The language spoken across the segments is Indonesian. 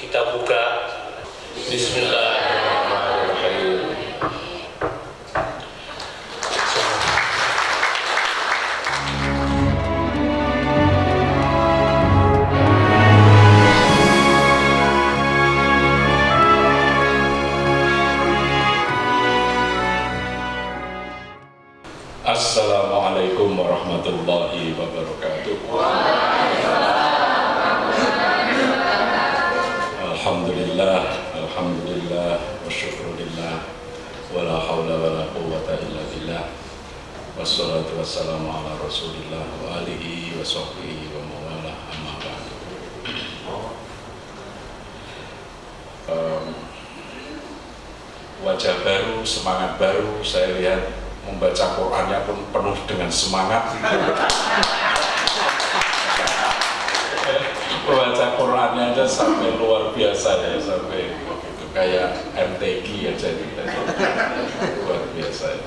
kita buka Bismillahirrahmanirrahim. Saya lihat membaca Qurannya pun penuh dengan semangat. membaca Qurannya aja sampai luar biasa ya, sampai begitu kayak MTQ aja gitu. luar biasa. Ya.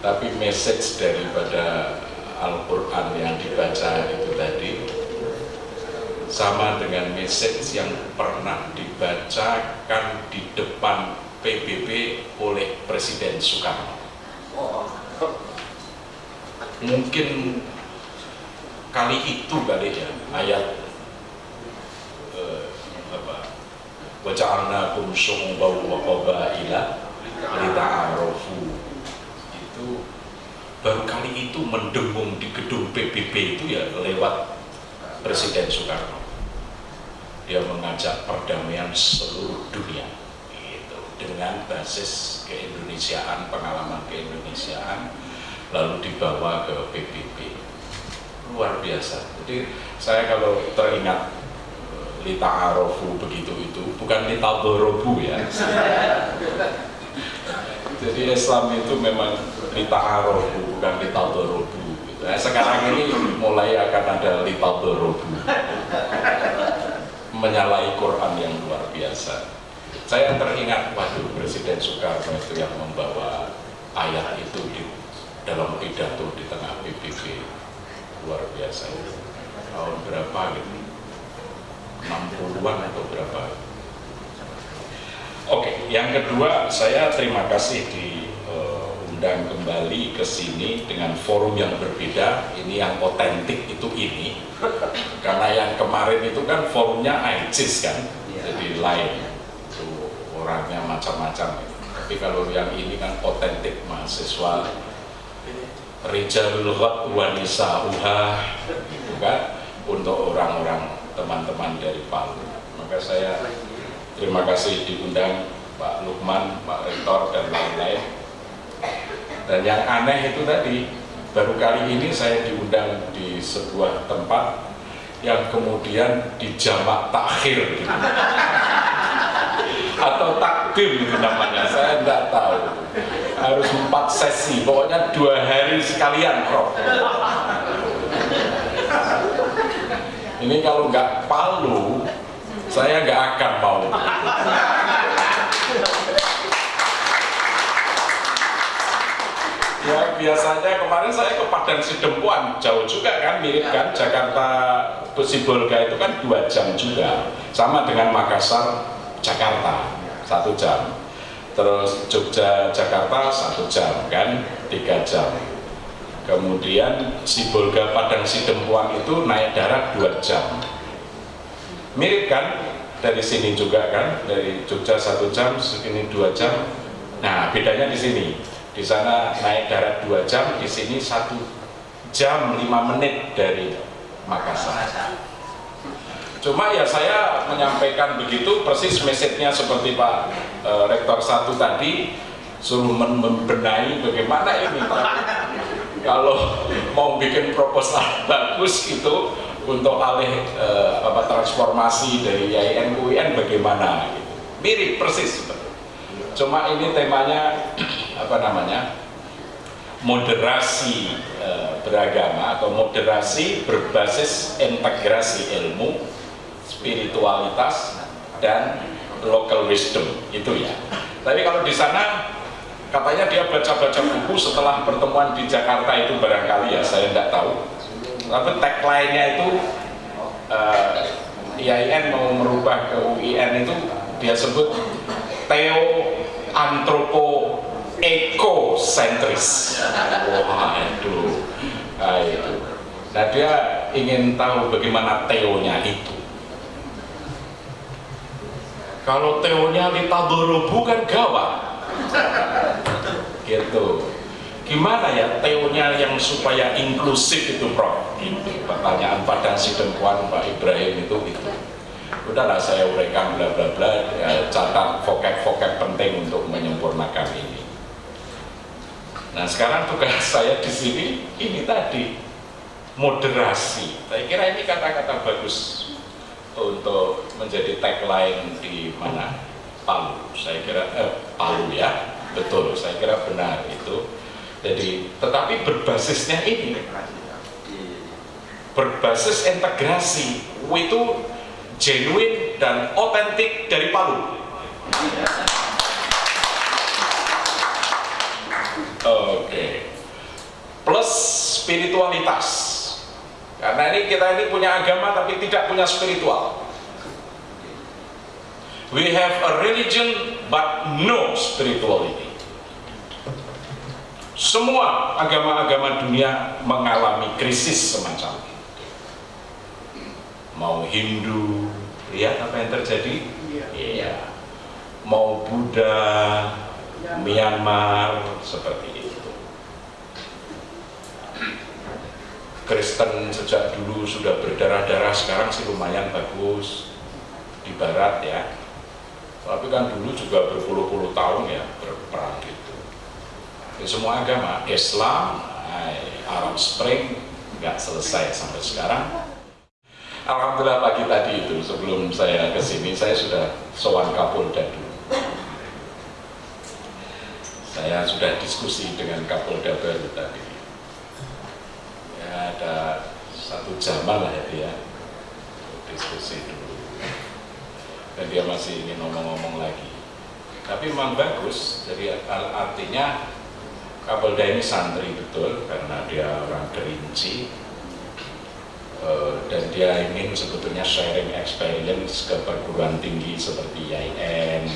Tapi message daripada Al-Quran yang dibaca itu tadi sama dengan message yang pernah dibacakan di depan PBB oleh Presiden Soekarno. Mungkin kali itu kali ya ayat eh, apa? Waja'alnakum syu'uban wa qabaila lita'arafu. Itu baru kali itu mendengung di gedung PBB itu ya lewat Presiden Soekarno. Dia mengajak perdamaian seluruh dunia dengan basis keindonesiaan pengalaman keindonesiaan lalu dibawa ke PBB luar biasa. Jadi saya kalau teringat eh, lita arofu begitu itu bukan lita borobu ya. Jadi Islam itu memang lita arofu bukan lita borobu gitu. nah, sekarang ini mulai akan ada lita borobu. Menyalahi Quran yang luar biasa saya teringat waduh Presiden Soekarno itu yang membawa ayat itu di dalam pidato di tengah PBB luar biasa. Tahun berapa gitu? 60-an atau berapa? Oke yang kedua saya terima kasih diundang kembali ke sini dengan forum yang berbeda. Ini yang otentik itu ini. Karena yang kemarin itu kan forumnya ICIS kan? Jadi lain. itu orangnya macam-macam. Tapi kalau yang ini kan otentik mahasiswa. Rijalul Ghad wa Nisa'uha gitu kan untuk orang-orang teman-teman dari Palu. Maka saya terima kasih diundang Pak Lukman, Pak Rektor dan lain-lain. Dan yang aneh itu tadi baru kali ini saya diundang di sebuah tempat yang kemudian dijamak takhir. gitu. Atau takdim namanya? Saya tidak tahu. Harus empat sesi. Pokoknya dua hari sekalian Prof. Ini kalau nggak palu saya nggak akan mau. Ya biasanya kemarin saya ke Padang Sidempuan. Jauh juga kan mirip kan? Jakarta Sibolga itu kan dua jam juga. Sama dengan Makassar Jakarta satu jam. Terus Jogja Jakarta satu jam kan? Tiga jam. Kemudian Sibolga Padang Sidempuan itu naik darat dua jam. Mirip kan? Dari sini juga kan? Dari Jogja satu jam segini dua jam. Nah bedanya di sini. Di sana naik darat dua jam di sini satu jam lima menit dari Makassar cuma ya saya menyampaikan begitu persis message-nya seperti Pak e, Rektor satu tadi suruh membenahi bagaimana ini. Kalau mau bikin proposal bagus itu untuk alih e, apa transformasi dari IAIN UIN bagaimana? Mirip persis. Cuma ini temanya apa namanya moderasi e, beragama atau moderasi berbasis integrasi ilmu spiritualitas dan local wisdom itu ya. Tapi kalau di sana katanya dia baca-baca buku setelah pertemuan di Jakarta itu barangkali ya saya tidak tahu. Tapi tagline-nya itu uh, IAIN mau merubah ke UIN itu dia sebut teo antropo ekosentris wah itu. Nah, itu. Nah dia ingin tahu bagaimana teonya itu kalau teonya ditadoro bukan gawat gitu. Gimana ya teonya yang supaya inklusif itu Prof? Itu pertanyaan pada si dempuan Pak Ibrahim itu itu udahlah saya uraikan bla bla bla. Ya, catat vokap-vokap penting untuk menyempurnakan ini. Nah sekarang tugas saya di sini ini tadi moderasi. Saya kira ini kata-kata bagus untuk menjadi tagline di mana Palu saya kira eh, Palu ya betul saya kira benar itu jadi, tetapi berbasisnya ini berbasis integrasi itu genuine dan otentik dari Palu. Oke. Okay. Plus spiritualitas. Karena ini kita ini punya agama tapi tidak punya spiritual. We have a religion but no spirituality. Semua agama-agama dunia mengalami krisis semacam itu. Mau Hindu, lihat apa yang terjadi? Iya. iya. Mau Buddha, Myanmar, seperti itu. Kristen sejak dulu sudah berdarah-darah, sekarang sih lumayan bagus di barat ya. Tapi kan dulu juga berpuluh-puluh tahun ya berperang gitu. Di semua agama Islam Arab Spring nggak selesai sampai sekarang. Alhamdulillah pagi tadi itu sebelum saya ke sini saya sudah sowan Kapolda dulu. Saya sudah diskusi dengan Kapolda baru tadi ya ada satu jaman lah ya diskusi dulu. Dan dia masih ingin ngomong-ngomong lagi. Tapi memang bagus. Jadi artinya Kapolda ini santri betul karena dia orang kerinci uh, dan dia ingin sebetulnya sharing experience ke perguruan tinggi seperti IAIN,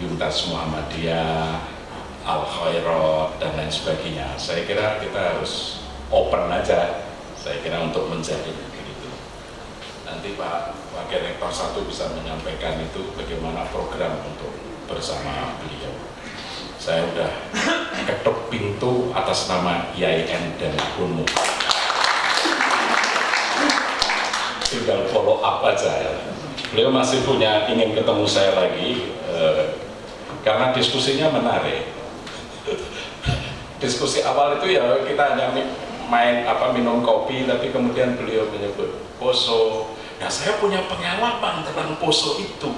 Yuntas Muhammadiyah, Al Khairat dan lain sebagainya. Saya kira kita harus open aja. Saya kira untuk menjadi begitu. Nanti Pak Wakil Rektor satu bisa menyampaikan itu bagaimana program untuk bersama beliau saya udah ketuk pintu atas nama IAIN dan Gunmu tinggal follow up aja ya beliau masih punya ingin ketemu saya lagi eh, karena diskusinya menarik diskusi awal itu ya kita hanya main apa minum kopi tapi kemudian beliau menyebut poso. Nah saya punya pengalaman tentang poso itu.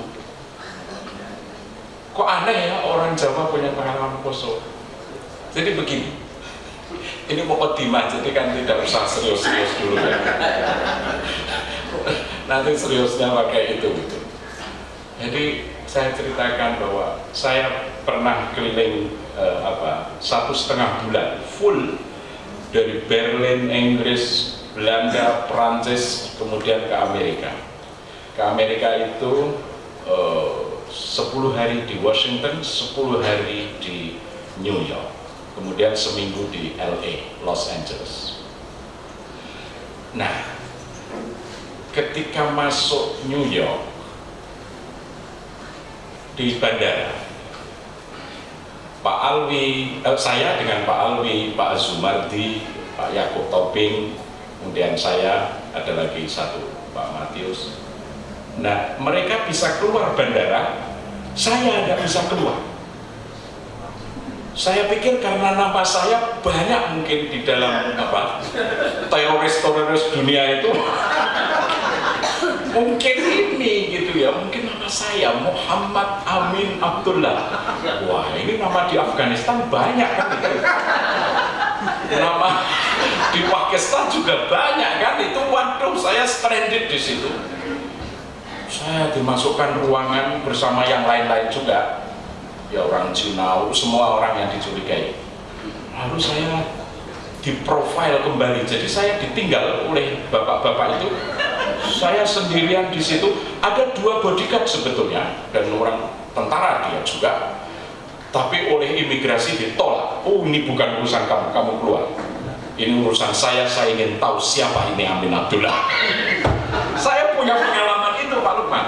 Kok aneh ya orang Jawa punya pengalaman poso? Jadi begini ini mau kodimah jadi kan tidak usah serius-serius dulu ya. Nanti seriusnya pakai itu gitu. Jadi saya ceritakan bahwa saya pernah keliling eh, apa satu setengah bulan full dari Berlin, Inggris, Belanda, Prancis, kemudian ke Amerika. Ke Amerika itu eh, 10 hari di Washington, 10 hari di New York, kemudian seminggu di LA, Los Angeles. Nah, ketika masuk New York di bandara, Pak Alwi, eh, saya dengan Pak Alwi, Pak Azumardi, Pak Yakub Tobing, kemudian saya ada lagi satu Pak Matius, Nah, mereka bisa keluar bandara, saya tidak bisa keluar. Saya pikir karena nama saya banyak mungkin di dalam apa teroris-teroris dunia itu mungkin ini gitu ya mungkin saya Muhammad Amin Abdullah. Wah ini nama di Afghanistan banyak kan? Nama di Pakistan juga banyak kan? Itu waduh saya stranded di situ. Saya dimasukkan ruangan bersama yang lain-lain juga. Ya orang Cina, semua orang yang dicurigai. Lalu saya diprofil kembali. Jadi saya ditinggal oleh bapak-bapak itu saya sendirian di situ. Ada dua bodyguard sebetulnya dan orang tentara dia juga. Tapi oleh imigrasi ditolak. Oh ini bukan urusan kamu kamu keluar. Ini urusan saya saya ingin tahu siapa ini Amin Abdullah. Saya punya pengalaman itu Pak Lukman.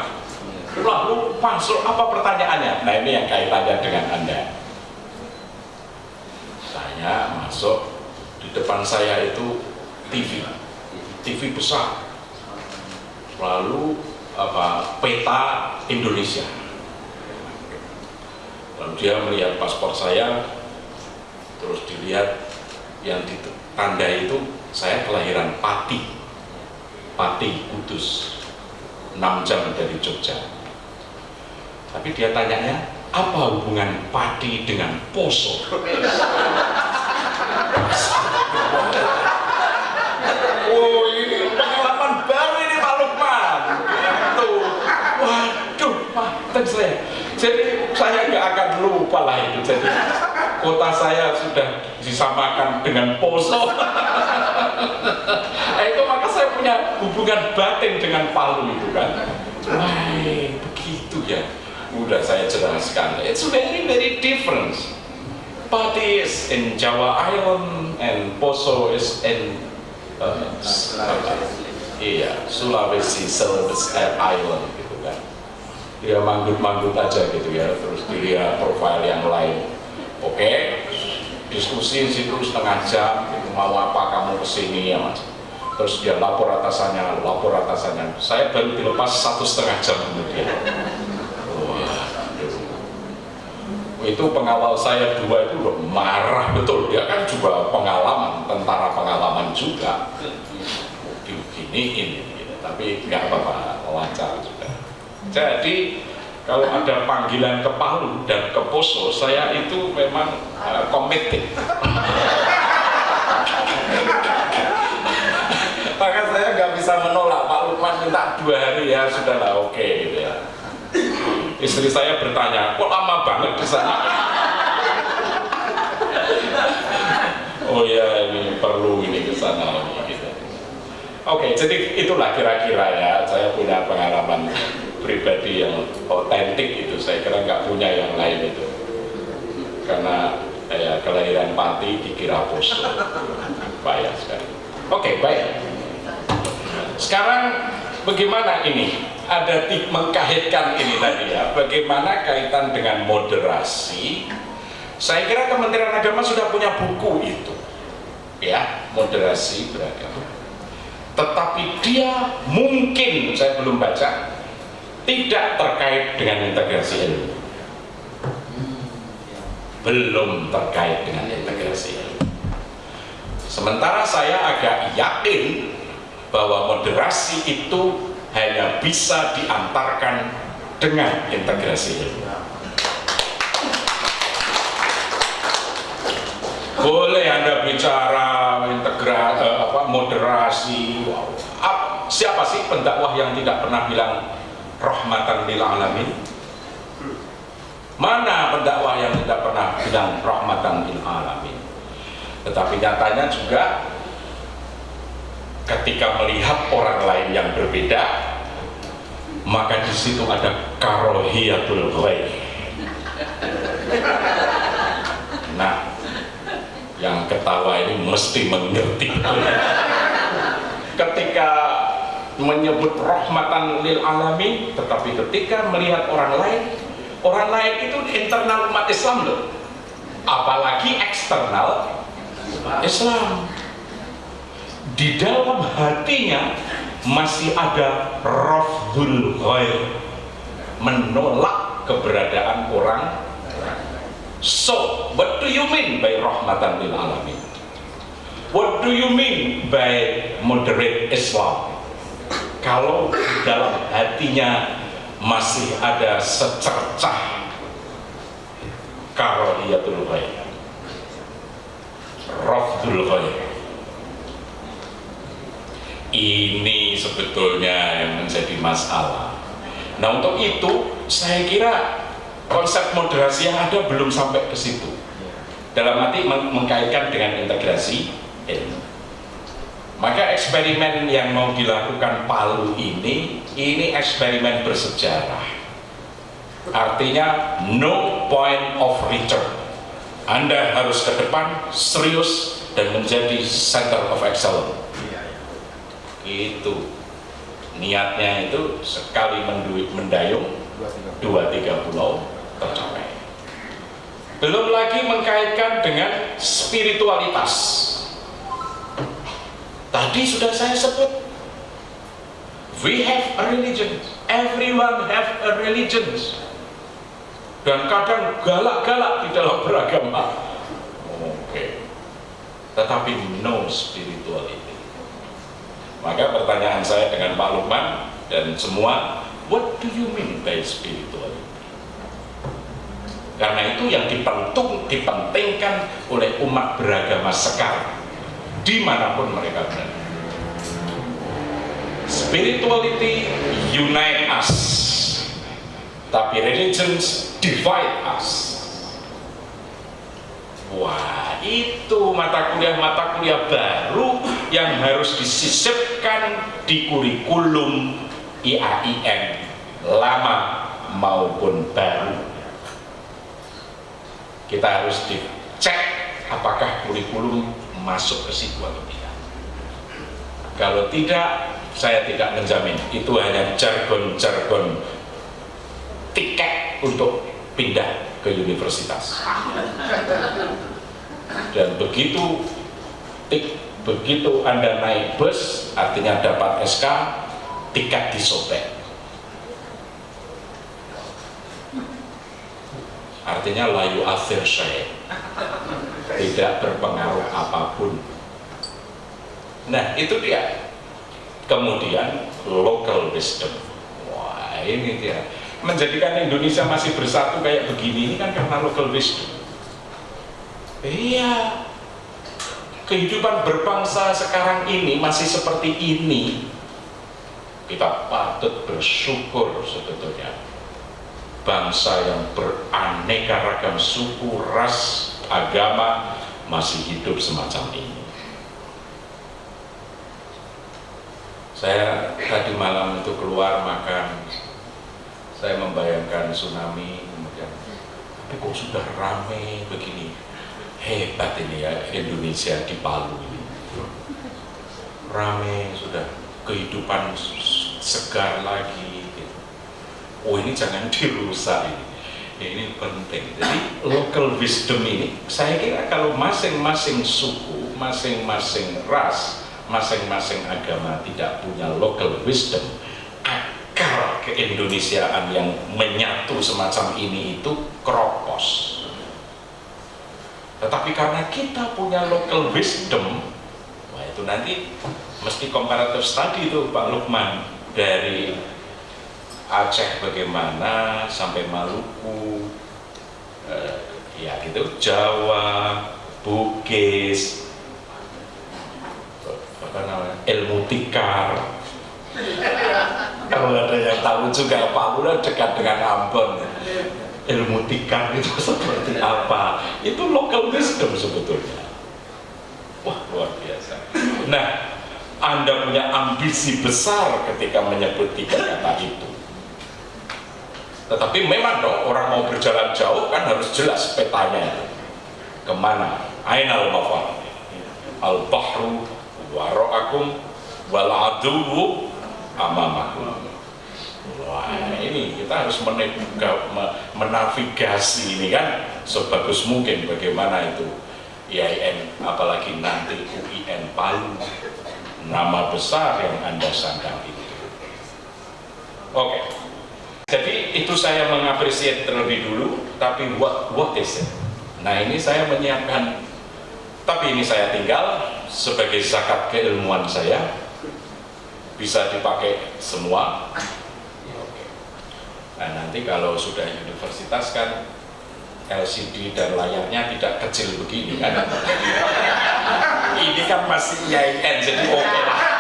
Lalu masuk apa pertanyaannya? Nah ini yang kaitannya dengan anda. Saya masuk di depan saya itu TV TV besar lalu apa peta Indonesia. Lalu dia melihat paspor saya terus dilihat yang ditanda itu saya kelahiran Pati. Pati Kudus 6 jam dari Jogja. Tapi dia tanyanya apa hubungan padi dengan poso oh ini pengalaman baru ini Pak Lukman gitu waduh mantap saya jadi saya nggak akan lupa lah itu. Jadi kota saya sudah disamakan dengan poso. Nah, itu maka saya punya hubungan batin dengan Palu itu kan. Wah begitu ya. Udah saya jelaskan. It's very very different. Pati is in Jawa Island and Poso is in uh, iya Sulawesi Island dia manggut-manggut aja gitu ya terus dilihat profil yang lain. Oke okay. diskusi situ setengah jam gitu, mau apa kamu ke sini ya mas? Terus dia lapor atasannya lapor atasannya. Saya baru dilepas satu setengah jam kemudian. Itu pengawal saya dua itu udah marah betul. Dia kan juga pengalaman tentara pengalaman juga. Begini ini gitu. tapi nggak apa-apa lancar jadi kalau ada panggilan ke Palu dan ke Poso saya itu memang uh, committed. Maka saya nggak bisa menolak Pak Lukman minta dua hari ya sudahlah oke okay, gitu ya. Istri saya bertanya kok lama banget di sana? Oh ya ini perlu ini ke sana oke jadi itulah kira-kira ya. Saya punya pengalaman pribadi yang otentik itu. Saya kira nggak punya yang lain itu. Karena ya, kelahiran Pati dikira poso. Bahaya sekali. Oke baik. Sekarang bagaimana ini? Ada mengkaitkan ini tadi ya. Bagaimana kaitan dengan moderasi? Saya kira Kementerian Agama sudah punya buku itu. Ya moderasi beragama tetapi dia mungkin saya belum baca tidak terkait dengan integrasi ilmu belum terkait dengan integrasi ilmu sementara saya agak yakin bahwa moderasi itu hanya bisa diantarkan dengan integrasi ilmu. Boleh Anda bicara integra, eh, apa, moderasi, wow. Ap, siapa sih pendakwah yang tidak pernah bilang rahmatan lil alamin? Mana pendakwah yang tidak pernah bilang rahmatan lil alamin? Tetapi nyatanya juga ketika melihat orang lain yang berbeda maka di situ ada karohiyatul ghaib yang ketawa ini mesti mengerti. Ketika menyebut rahmatan lil alamin tetapi ketika melihat orang lain orang lain itu internal umat Islam loh. Apalagi eksternal Islam. Di dalam hatinya masih ada rafdul ghair menolak keberadaan orang so what do you mean by rahmatan lil alamin? What do you mean by moderate Islam? Kalau dalam hatinya masih ada secercah karoliyatul ghair rafdul ghair ini sebetulnya yang menjadi masalah. Nah untuk itu saya kira konsep moderasi yang ada belum sampai ke situ. Dalam arti meng mengkaitkan dengan integrasi ilmu. Maka eksperimen yang mau dilakukan Palu ini ini eksperimen bersejarah. Artinya no point of return. Anda harus ke depan serius dan menjadi center of excellence. Itu niatnya itu sekali mendayung dua tiga pulau tercapai. Belum lagi mengkaitkan dengan spiritualitas. Tadi sudah saya sebut. We have a religion. Everyone have a religion. Dan kadang galak-galak di dalam beragama. Oke okay. tetapi no spirituality. Maka pertanyaan saya dengan Pak Lukman dan semua, what do you mean by spirituality? Karena itu yang dipentung, dipentingkan oleh umat beragama sekarang, di mana pun mereka berada. Spirituality unite us, tapi religions divide us. Wah, itu mata kuliah-mata kuliah baru yang harus disisipkan di kurikulum IAIN lama maupun baru. Kita harus dicek apakah kurikulum masuk ke situ atau tidak. Kalau tidak, saya tidak menjamin. Itu hanya jargon-jargon tiket untuk pindah ke universitas dan begitu tik, begitu anda naik bus artinya dapat SK tiket disobek artinya layu akhir saya tidak berpengaruh apa pun. Nah itu dia. Kemudian local wisdom. Wah ini dia. Menjadikan Indonesia masih bersatu kayak begini ini kan karena local wisdom. Iya. Kehidupan berbangsa sekarang ini masih seperti ini. Kita patut bersyukur sebetulnya bangsa yang beraneka ragam suku, ras, agama masih hidup semacam ini. Saya tadi malam itu keluar makan. Saya membayangkan tsunami kemudian tapi kok sudah ramai begini? Hebat ini ya Indonesia di Palu ini. Ramai sudah kehidupan segar lagi. Oh ini jangan dirusak ini. Ini penting. Jadi local wisdom ini saya kira kalau masing-masing suku masing-masing ras masing-masing agama tidak punya local wisdom keindonesiaan yang menyatu semacam ini itu kropos. Tetapi karena kita punya local wisdom wah itu nanti mesti comparative study itu Pak Lukman dari Aceh bagaimana sampai Maluku eh, ya gitu Jawa Bugis apa namanya ilmu tikar. Kalau ada yang tahu juga Palu dekat dengan Ambon. Ilmu tikar itu seperti apa? Itu local wisdom sebetulnya. Wah luar biasa. Nah anda punya ambisi besar ketika menyebut tiga kata itu tetapi memang dong orang mau berjalan jauh kan harus jelas petanya ke mana? Ainal mafar al bahru waro'akum wal aduwu amamakum. Wah ini kita harus menavigasi ini kan sebagus mungkin bagaimana itu IAIN apalagi nanti UIN Palu nama besar yang anda sandang itu. Oke jadi itu saya mengapresiasi terlebih dulu tapi what, what is it? Nah ini saya menyiapkan. Tapi ini saya tinggal sebagai zakat keilmuan saya. Bisa dipakai semua. Nah nanti kalau sudah universitas kan LCD dan layarnya tidak kecil begini kan? Ini kan masih IAIN jadi oke okay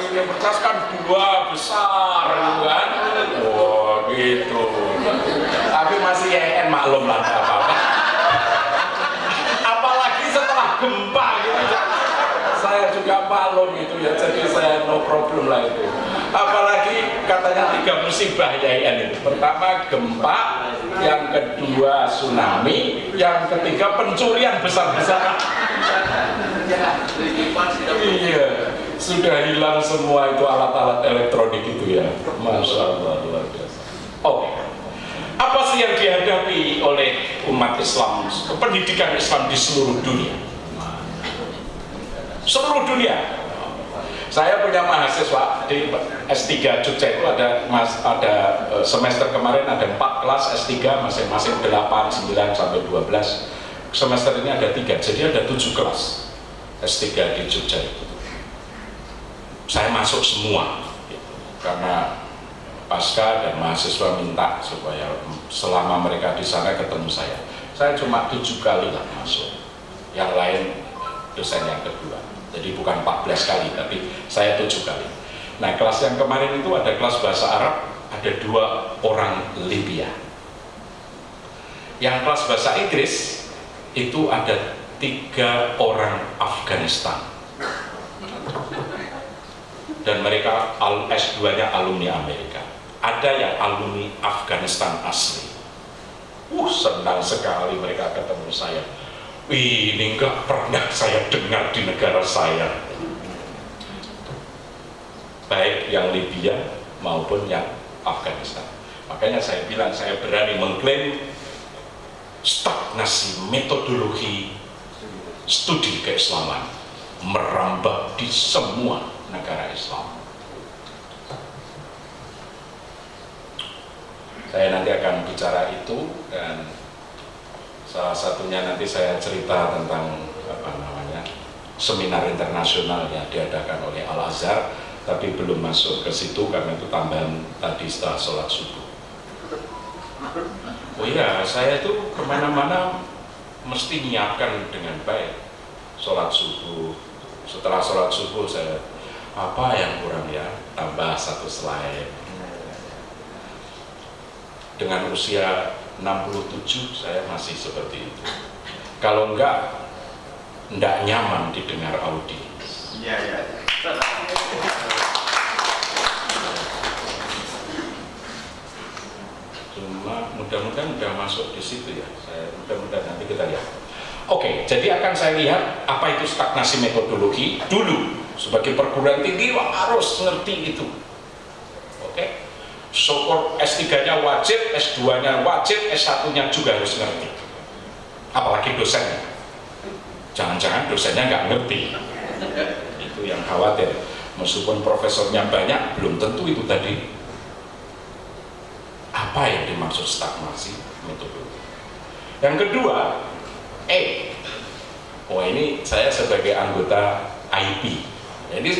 ini bercas kan dua besar gitu kan? Wah gitu. Tapi masih YN maklum lah apa-apa. Apalagi setelah gempa gitu. Saya juga maklum itu ya jadi saya no problem lah itu. Apalagi katanya tiga musibah ya, YN itu. Pertama gempa yang kedua tsunami yang ketiga pencurian besar-besaran iya. iya sudah hilang semua itu alat-alat elektronik itu ya? Masya Allah luar biasa. Oke apa sih yang dihadapi oleh umat Islam pendidikan Islam di seluruh dunia? Seluruh dunia. Saya punya mahasiswa di S3 Jogja itu ada mas, ada eh, semester kemarin ada 4 kelas S3 masing-masing 8, 9 sampai 12 semester ini ada tiga jadi ada 7 kelas S3 di Jogja itu saya masuk semua. Karena pasca dan mahasiswa minta supaya selama mereka di sana ketemu saya. Saya cuma tujuh kali lah masuk. Yang lain dosen yang kedua. Jadi bukan 14 kali tapi saya tujuh kali. Nah kelas yang kemarin itu ada kelas bahasa Arab ada dua orang Libya. Yang kelas bahasa Inggris itu ada tiga orang Afghanistan dan mereka S2 nya alumni Amerika. Ada yang alumni Afghanistan asli. Uh senang sekali mereka ketemu saya. Ini nggak pernah saya dengar di negara saya. Baik yang Libya maupun yang Afghanistan. Makanya saya bilang saya berani mengklaim stagnasi metodologi studi keislaman merambah di semua negara Islam. Saya nanti akan bicara itu dan salah satunya nanti saya cerita tentang apa namanya seminar internasional yang diadakan oleh Al Azhar tapi belum masuk ke situ karena itu tambahan tadi setelah sholat subuh. Oh iya saya itu ke mana-mana mesti menyiapkan dengan baik sholat subuh. Setelah sholat subuh saya apa yang kurang ya? Tambah satu slide. Dengan usia 67 saya masih seperti itu. Kalau enggak enggak nyaman didengar Audi iya iya. Cuma mudah-mudahan udah masuk di situ ya. Saya mudah-mudahan nanti kita lihat. Oke jadi akan saya lihat apa itu stagnasi metodologi dulu sebagai perguruan tinggi harus ngerti itu oke syukur S3-nya wajib, S2-nya wajib, S1-nya juga harus ngerti. Apalagi dosennya. Jangan-jangan dosennya nggak ngerti. Itu yang khawatir. Meskipun profesornya banyak, belum tentu itu tadi. Apa yang dimaksud stagnasi metodologi? Yang kedua, E. Oh ini saya sebagai anggota IP. Jadi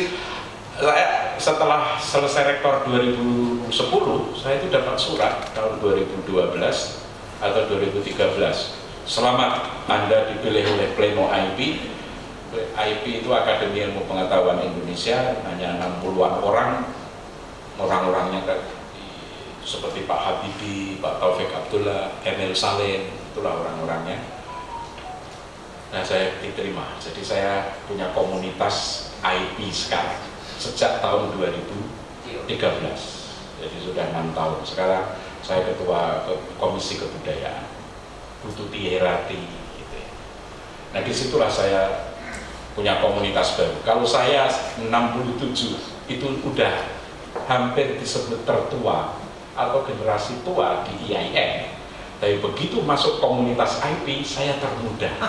saya setelah selesai rektor 2010 saya itu dapat surat tahun 2012 atau 2013 selamat anda dipilih oleh Pleno IP IP itu Akademi Ilmu Pengetahuan Indonesia hanya 60-an orang. Orang-orangnya seperti Pak Habibie, Pak Taufik Abdullah, Emil Salim itulah orang-orangnya. Nah saya diterima. Jadi saya punya komunitas IP sekarang. Sejak tahun 2013 jadi sudah enam tahun. Sekarang saya ketua komisi kebudayaan. Bututi Herati gitu ya. nah di situlah saya punya komunitas baru. Kalau saya 67 itu udah hampir disebut tertua atau generasi tua di IAIN tapi begitu masuk komunitas IP saya termuda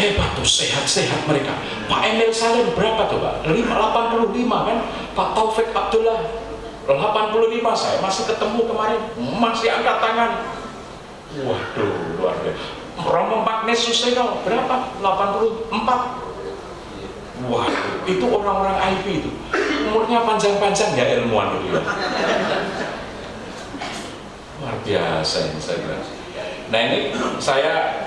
hebat tuh sehat-sehat mereka. Pak Emil Salim berapa tuh Pak? 85 kan? Pak Taufik Abdullah. 85 saya masih ketemu kemarin. Masih angkat tangan. Waduh luar biasa. Romo Magnes Suseno berapa? 84 wah itu orang-orang IP itu umurnya panjang-panjang ya ilmuwan itu ya. Luar biasa ini saya bilang. Nah ini saya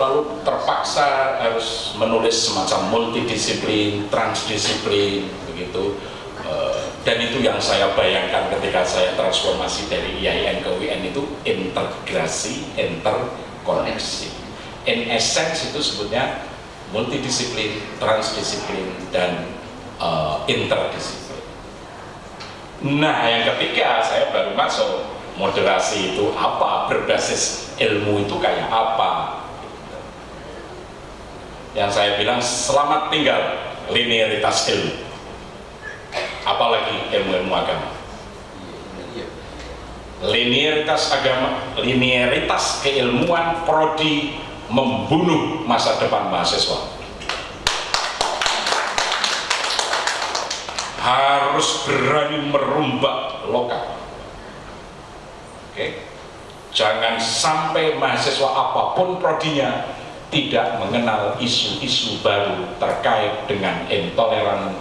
lalu terpaksa harus menulis semacam multidisiplin, transdisiplin begitu eh, dan itu yang saya bayangkan ketika saya transformasi dari IAIN ke UIN itu integrasi, interkoneksi in essence itu sebutnya multidisiplin, transdisiplin, dan uh, interdisiplin. Nah, yang ketiga saya baru masuk moderasi itu apa, berbasis ilmu itu kayak apa. Yang saya bilang selamat tinggal linearitas ilmu. Apalagi ilmu-ilmu agama. Linearitas agama, linearitas keilmuan prodi membunuh masa depan mahasiswa harus berani merumbak lokal. Oke, jangan sampai mahasiswa apa pun prodinya tidak mengenal isu-isu baru terkait dengan intoleran,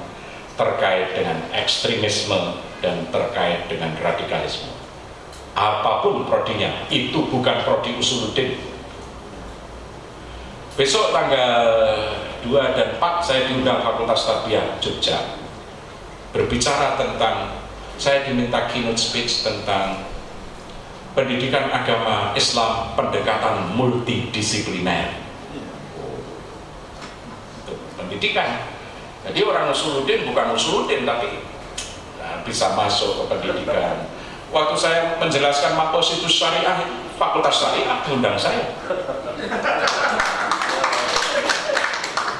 terkait dengan ekstremisme, dan terkait dengan radikalisme. Apa pun prodinya, itu bukan prodi usuluddin. Besok tanggal 2 dan 4 saya diundang Fakultas Tarbiyah Jogja berbicara tentang saya diminta keynote speech tentang pendidikan agama Islam pendekatan multidisipliner pendidikan. Jadi orang usuluddin bukan usuluddin tapi nah, bisa masuk ke pendidikan. Waktu saya menjelaskan mapositus syariah fakultas syariah diundang saya.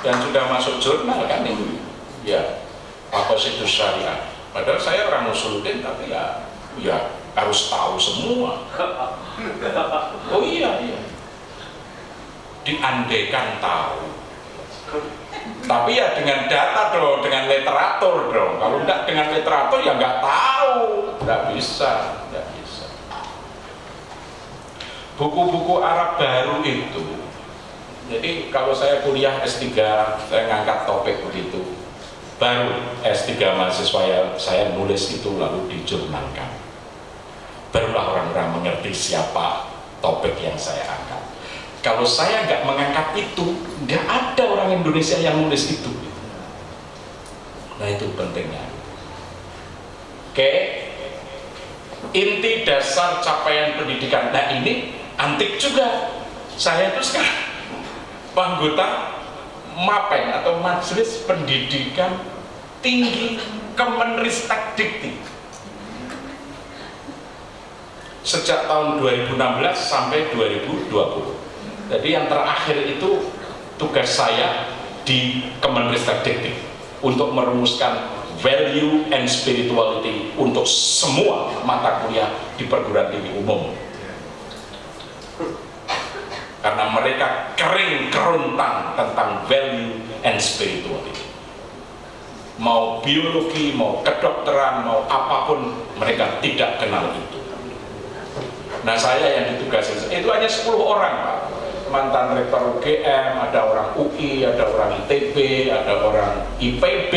Dan sudah masuk jurnal kan ini. Ya apa itu syariah. Padahal saya orang musuluddin tapi ya ya harus tahu semua. Oh iya iya. Diandekan tahu tapi ya dengan data dong dengan literatur dong. Kalau enggak dengan literatur ya nggak tahu. Nggak bisa nggak bisa. Buku-buku Arab baru itu jadi kalau saya kuliah S3 saya ngangkat topik begitu. Baru S3 mahasiswa yang saya nulis itu lalu dijurnalkan. Barulah orang-orang mengerti siapa topik yang saya angkat kalau saya nggak mengangkat itu nggak ada orang Indonesia yang nulis itu. Nah itu pentingnya. Oke. Inti dasar capaian pendidikan. Nah ini antik juga. Saya itu sekarang anggota MAPEN atau Majelis Pendidikan Tinggi Kemenristek Dikti sejak tahun 2016 sampai 2020 jadi yang terakhir itu tugas saya di Kemenristek Dikti untuk merumuskan value and spirituality untuk semua mata kuliah di perguruan tinggi umum. Karena mereka kering keruntang tentang value and spirituality. Mau biologi, mau kedokteran, mau apa pun mereka tidak kenal itu. Nah saya yang ditugasi itu hanya 10 orang Pak mantan rektor UGM, ada orang UI, ada orang ITB, ada orang IPB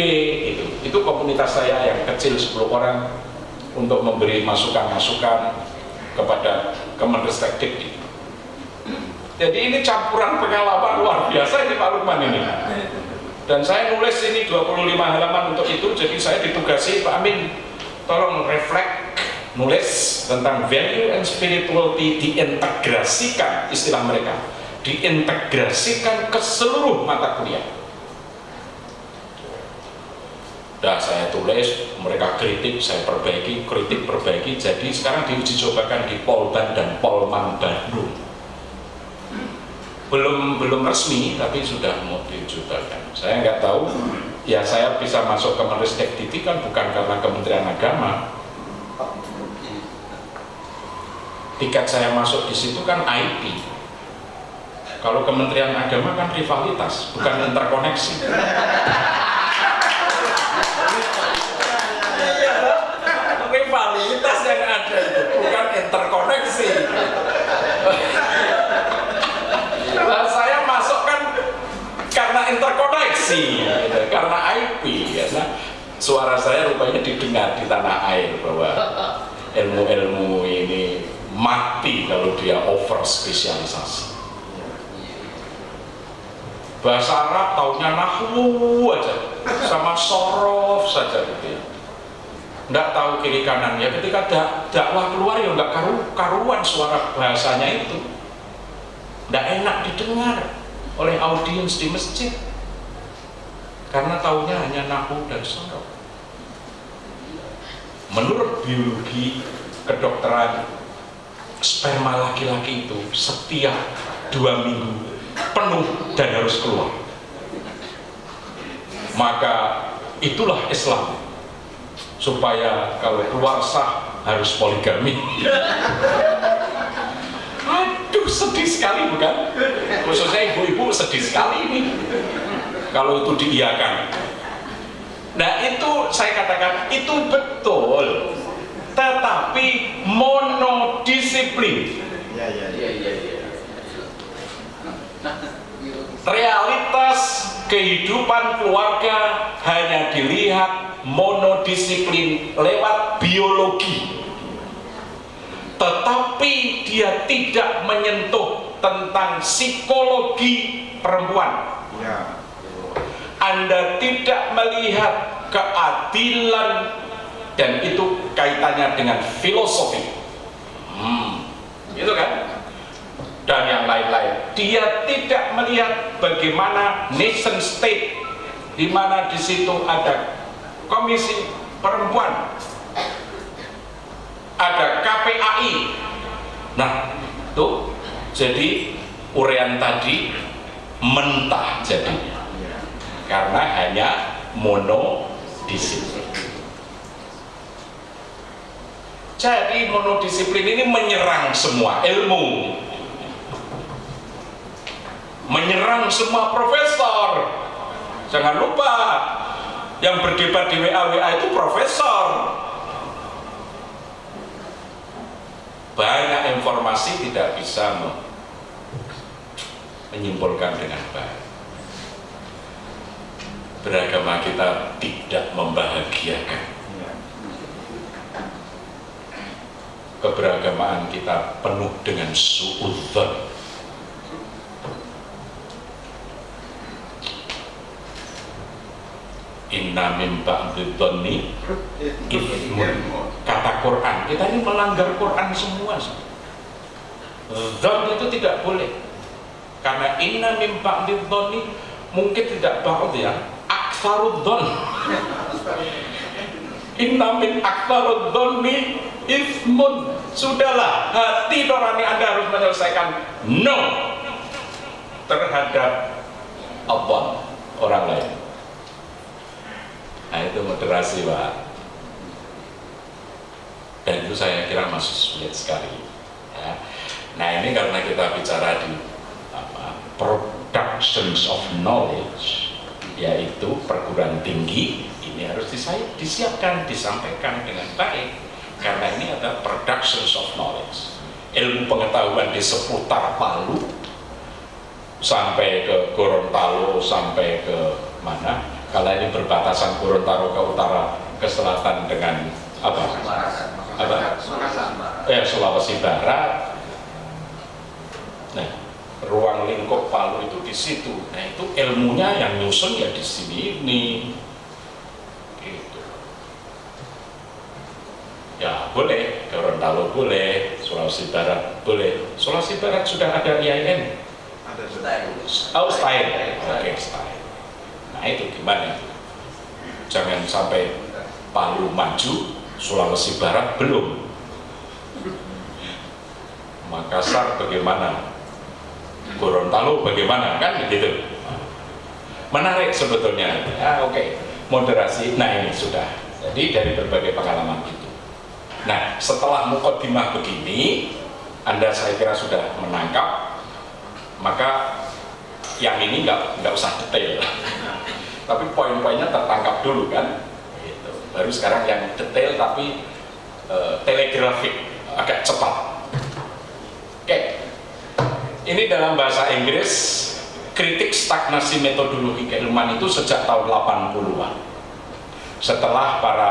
itu itu komunitas saya yang kecil 10 orang untuk memberi masukan-masukan kepada Kemenristek Dikti jadi ini campuran pengalaman luar biasa ini Pak Lukman ini. Dan saya nulis ini 25 halaman untuk itu, jadi saya ditugasi Pak Amin, tolong reflect, nulis tentang value and spirituality diintegrasikan istilah mereka, diintegrasikan ke seluruh mata kuliah. Dah saya tulis, mereka kritik, saya perbaiki, kritik perbaiki, jadi sekarang diuji cobakan di Polban dan Polman Bandung. Belum belum resmi tapi sudah mau dicobakan saya nggak tahu. Ya saya bisa masuk ke Menristek Diti kan bukan karena Kementerian Agama. Tiket saya masuk di situ kan IP kalau Kementerian Agama kan rivalitas bukan interkoneksi rivalitas yang ada itu bukan interkoneksi interkoneksi gitu. karena IP ya. Nah, suara saya rupanya didengar di tanah air bahwa ilmu-ilmu ini mati kalau dia over spesialisasi bahasa Arab taunya nahwu aja sama sorof saja gitu ya. Nggak tahu kiri kanan ya ketika dak dakwah keluar ya nggak karu karuan suara bahasanya itu. Nggak enak didengar oleh audiens di masjid. Karena taunya hanya nahu dan sorok menurut biologi kedokteran sperma laki-laki itu setiap dua minggu penuh dan harus keluar. Maka itulah Islam. Supaya kalau keluar sah harus poligami. Aduh sedih sekali bukan? Khususnya ibu-ibu sedih sekali ini. Kalau itu diiakan nah itu saya katakan itu betul. Tetapi monodisiplin. Ya ya ya ya realitas kehidupan keluarga hanya dilihat monodisiplin lewat biologi. Tetapi dia tidak menyentuh tentang psikologi perempuan. Ya. Anda tidak melihat keadilan dan itu kaitannya dengan filosofi. Hmm, gitu kan dan yang lain-lain. Dia tidak melihat bagaimana nation state di mana di situ ada komisi perempuan ada KPAI nah tuh jadi urean tadi mentah jadinya karena hanya monodisiplin. Jadi monodisiplin ini menyerang semua ilmu, menyerang semua profesor. Jangan lupa yang berdebat di WA WA itu profesor. Banyak informasi tidak bisa menyimpulkan dengan baik beragama kita tidak membahagiakan keberagamaan kita penuh dengan suudzon inna min ba'dhi ithmun kata Quran. Kita ini melanggar Quran semua Zon itu tidak boleh. Karena inna min ba'dhi mungkin tidak ba'd ya aksarudzon inna min aksarudzonni ismun. Sudahlah hati nurani anda harus menyelesaikan. No. Terhadap Allah orang lain nah itu moderasi pak. Dan itu saya kira masih sulit sekali ya. nah ini karena kita bicara di apa, productions of knowledge yaitu perguruan tinggi ini harus disiapkan, disampaikan dengan baik. Karena ini adalah productions of knowledge. Ilmu pengetahuan di seputar Palu sampai ke Gorontalo sampai ke mana kalau ini berbatasan Gorontalo ke utara ke selatan dengan apa? apa? Ya, Sulawesi Barat nah ruang lingkup Palu itu di situ. Nah itu ilmunya yang nyusun ya di sini ini. Gitu. Ya boleh, Gorontalo boleh, Sulawesi Barat boleh. Sulawesi Barat sudah ada IAIN. ada Oh, style. Oke, style. Nah itu gimana? Jangan sampai Palu maju, Sulawesi Barat belum. Makassar bagaimana? Gorontalo bagaimana kan gitu menarik sebetulnya ah, oke okay. moderasi nah ini sudah jadi dari berbagai pengalaman itu nah setelah mukodimah begini anda saya kira sudah menangkap maka yang ini nggak nggak usah detail tapi poin-poinnya tertangkap dulu kan? Gitu. baru sekarang yang detail tapi uh, telegrafik agak cepat. Oke. Okay ini dalam bahasa Inggris kritik stagnasi metodologi keilmuan itu sejak tahun 80-an setelah para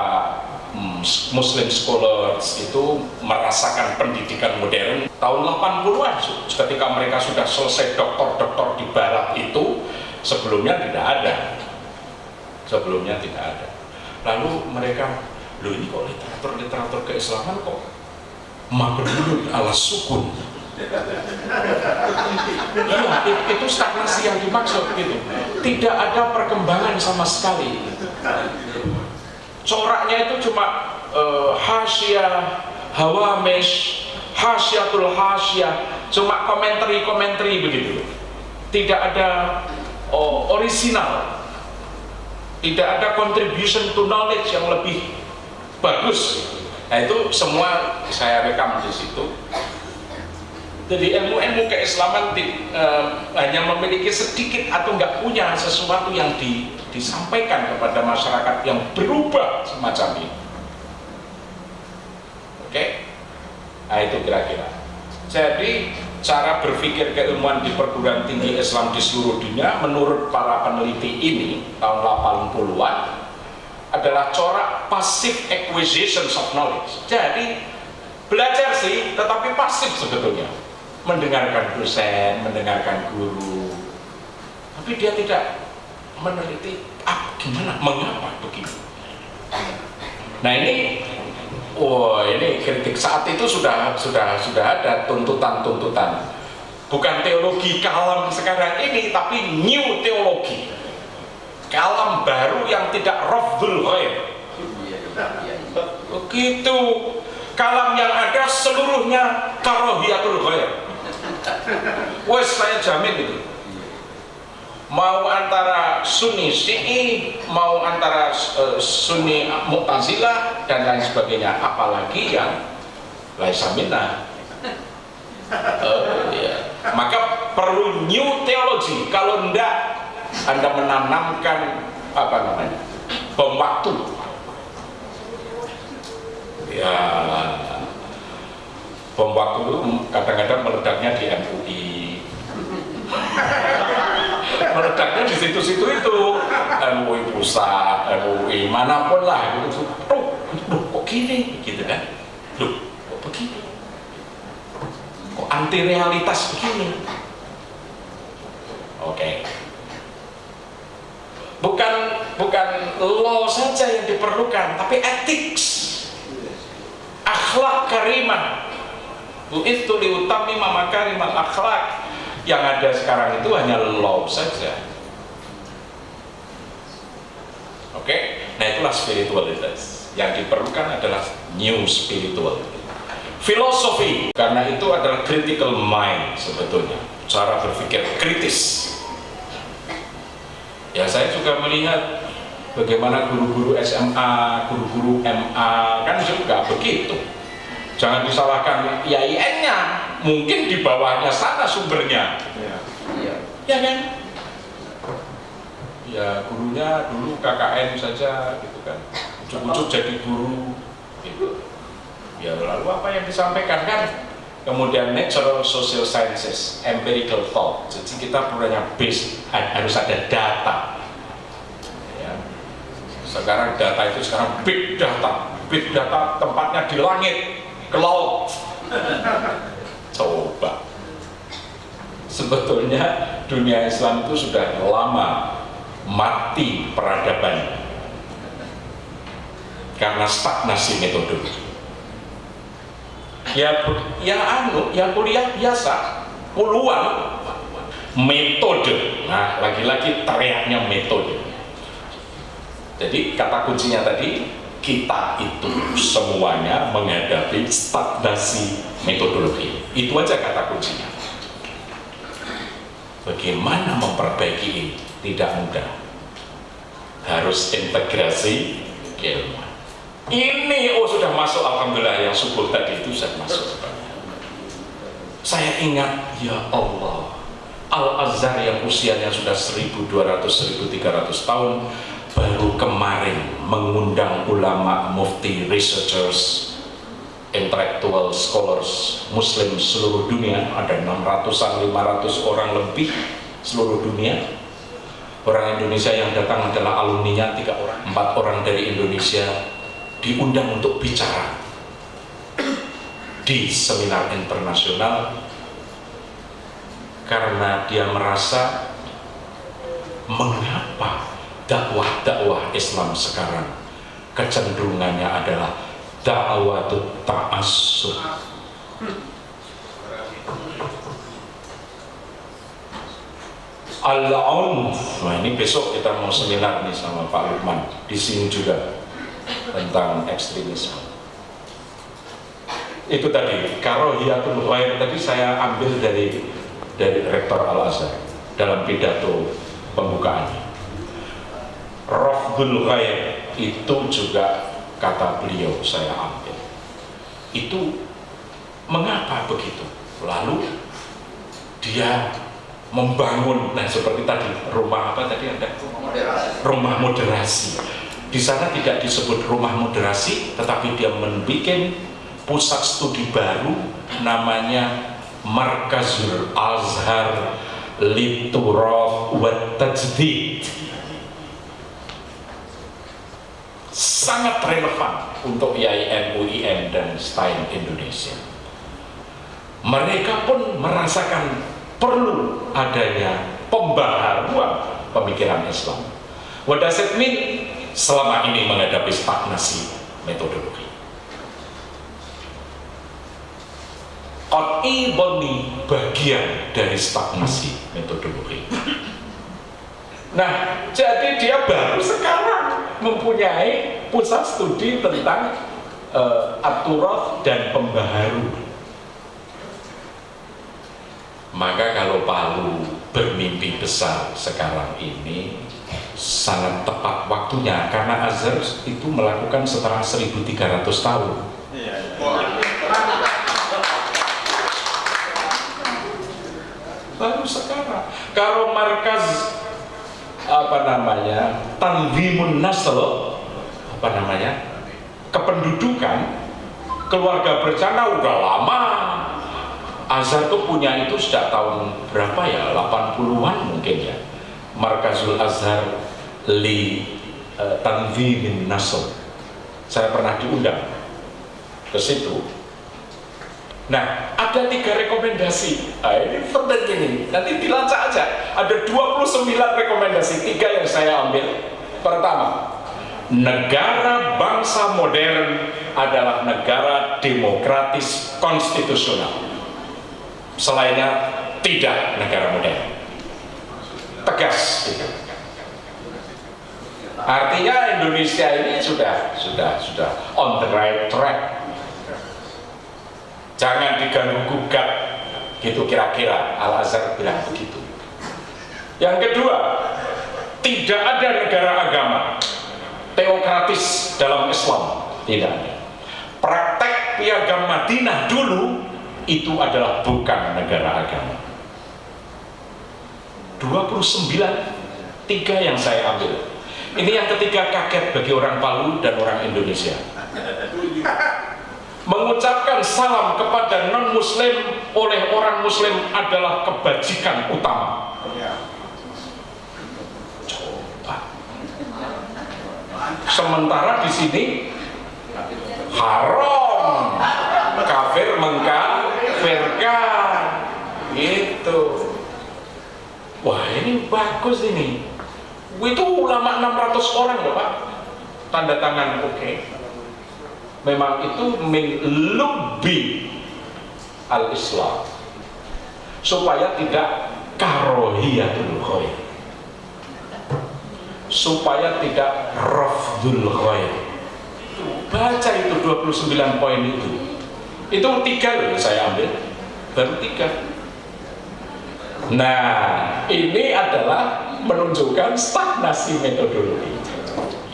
hmm, muslim scholars itu merasakan pendidikan modern tahun 80-an ketika mereka sudah selesai doktor-doktor di barat itu sebelumnya tidak ada sebelumnya tidak ada lalu mereka loh ini kok literatur-literatur keislaman kok makhluk ala sukun Iya, itu stagnasi yang dimaksud gitu. Tidak ada perkembangan sama sekali. Coraknya itu cuma uh, hasyiah, hawamesh, hasyatul hasyah, cuma komentari-komentari begitu. Tidak ada oh, original. Tidak ada contribution to knowledge yang lebih bagus. Nah itu semua saya rekam di situ jadi ilmu-ilmu keislaman di, uh, hanya memiliki sedikit atau nggak punya sesuatu yang di, disampaikan kepada masyarakat yang berubah semacam ini. Oke? Okay? Nah itu kira-kira. Jadi cara berpikir keilmuan di perguruan tinggi Islam di seluruh dunia menurut para peneliti ini tahun 80-an adalah corak passive acquisition of knowledge. Jadi belajar sih tetapi pasif sebetulnya mendengarkan dosen, mendengarkan guru, tapi dia tidak meneliti ah, gimana, mengapa begini. Nah ini, oh ini kritik. Saat itu sudah sudah sudah ada tuntutan-tuntutan, bukan teologi kalam sekarang ini, tapi new teologi, kalam baru yang tidak rafdul ghair. Begitu. Kalam yang ada seluruhnya karohiyatul ghair Wes saya jamin itu. Mau antara Sunni Syi'i, mau antara uh, Sunni Mu'tazilah dan lain sebagainya, apalagi yang laisa minna. Uh, ya. Maka perlu new theology. Kalau ndak Anda menanamkan apa namanya? bom waktu. Ya, bom waktu kadang-kadang meledaknya di MUI meledaknya di situ-situ itu. MUI pusat, MUI mana pun lah. Itu tuh, kok gini? Gitu kan. Loh kok begini? Kok anti realitas begini? Oke. Okay. bukan bukan law saja yang diperlukan tapi ethics. Akhlak karimah itu liutami mamakarimal akhlak yang ada sekarang itu hanya law saja. Oke? Okay? nah itulah spiritualitas. Yang diperlukan adalah new spirituality. Filosofi karena itu adalah critical mind sebetulnya. Cara berpikir kritis. Ya saya juga melihat bagaimana guru-guru SMA, guru-guru MA kan juga begitu jangan disalahkan IAIN-nya mungkin di bawahnya sana sumbernya. Ya, ya. ya kan? Ya gurunya dulu KKN saja gitu kan. Ujuk-ujuk jadi guru gitu. Ya lalu apa yang disampaikan kan? Kemudian natural social sciences empirical thought. Jadi kita punya base harus ada data. Ya. sekarang data itu sekarang big data. Big data tempatnya di langit ke laut coba. Sebetulnya dunia Islam itu sudah lama mati peradaban. Karena stagnasi metode. Ya ya anu ya kuliah biasa. Puluhan metode. Nah lagi-lagi teriaknya metode. Jadi kata kuncinya tadi kita itu semuanya menghadapi stagnasi metodologi. Itu aja kata kuncinya. Bagaimana memperbaiki ini? Tidak mudah. Harus integrasi ilmu ini oh sudah masuk. Alhamdulillah yang subuh tadi itu sudah masuk. Saya ingat ya Allah Al-Azhar yang usianya sudah 1200-1300 tahun baru kemarin mengundang ulama, mufti, researchers, intellectual scholars muslim seluruh dunia ada 600-an, 500 orang lebih seluruh dunia. Orang Indonesia yang datang adalah alumninya tiga orang, empat orang dari Indonesia diundang untuk bicara di seminar internasional. Karena dia merasa mengapa dakwah-dakwah Islam sekarang. Kecenderungannya adalah da'watut ta'asuh Al-Unf nah ini besok kita mau seminar nih sama Pak Lukman. Di sini juga tentang ekstremisme. Itu tadi karohiyatul khair tadi saya ambil dari dari rektor Al Azhar dalam pidato pembukaannya. Rafdul khair itu juga kata beliau saya ambil. Itu mengapa begitu? Lalu dia membangun nah seperti tadi rumah apa tadi ada rumah moderasi di sana tidak disebut rumah moderasi tetapi dia membuat pusat studi baru namanya Markazul Azhar Lituraf wa Tajdid sangat relevan untuk IAIN, UIN dan STAIN Indonesia mereka pun merasakan perlu adanya pembaharuan pemikiran Islam. What does it mean? Selama ini menghadapi stagnasi metodologi. Qat'i bagian dari stagnasi metodologi. Nah, jadi dia baru sekarang mempunyai pusat studi tentang uh, aturat dan pembaharu maka kalau Palu bermimpi besar sekarang ini sangat tepat waktunya karena Azhar itu melakukan setelah 1300 tahun. Baru sekarang. Kalau markas apa namanya tanzimun nasl apa namanya kependudukan keluarga berencana udah lama. Azhar tuh punya itu sejak tahun berapa ya? 80-an mungkin ya. Markazul Azhar li uh, Tanzimin Nasr. Saya pernah diundang ke situ nah ada tiga rekomendasi. Nah, ini penting ini. Nanti dilacak aja. Ada 29 rekomendasi tiga yang saya ambil. Pertama negara bangsa modern adalah negara demokratis konstitusional. Selainnya tidak negara modern. Tegas. Artinya Indonesia ini sudah sudah sudah on the right track jangan diganggu gugat. Gitu kira-kira. Al Azhar bilang begitu. Yang kedua tidak ada negara agama teokratis dalam Islam. Tidak ada. Praktek piagam Madinah dulu itu adalah bukan negara agama. 29 tiga yang saya ambil. Ini yang ketiga kaget bagi orang Palu dan orang Indonesia mengucapkan salam kepada non muslim oleh orang muslim adalah kebajikan utama. Coba. Sementara di sini haram. Kafir mengkafirkan. Gitu. Wah ini bagus ini. Itu ulama 600 orang loh pak. Tanda tangan oke. okay. Memang itu min lubi al islam supaya tidak karohiyatul khair supaya tidak rafdul khair baca itu 29 poin itu. Itu tiga loh saya ambil. Baru tiga. Nah ini adalah menunjukkan stagnasi metodologi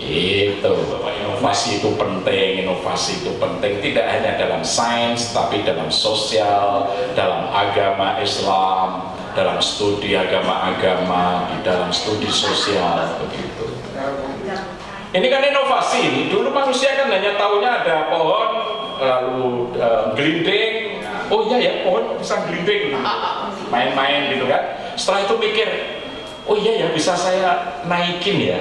itu inovasi itu penting inovasi itu penting. Tidak hanya dalam sains tapi dalam sosial dalam agama Islam dalam studi agama-agama di dalam studi sosial begitu. Ini kan inovasi. Dulu manusia kan hanya tahunya ada pohon lalu uh, gelinding. Oh iya ya pohon bisa gelinding. Main-main gitu kan. Setelah itu mikir oh iya ya bisa saya naikin ya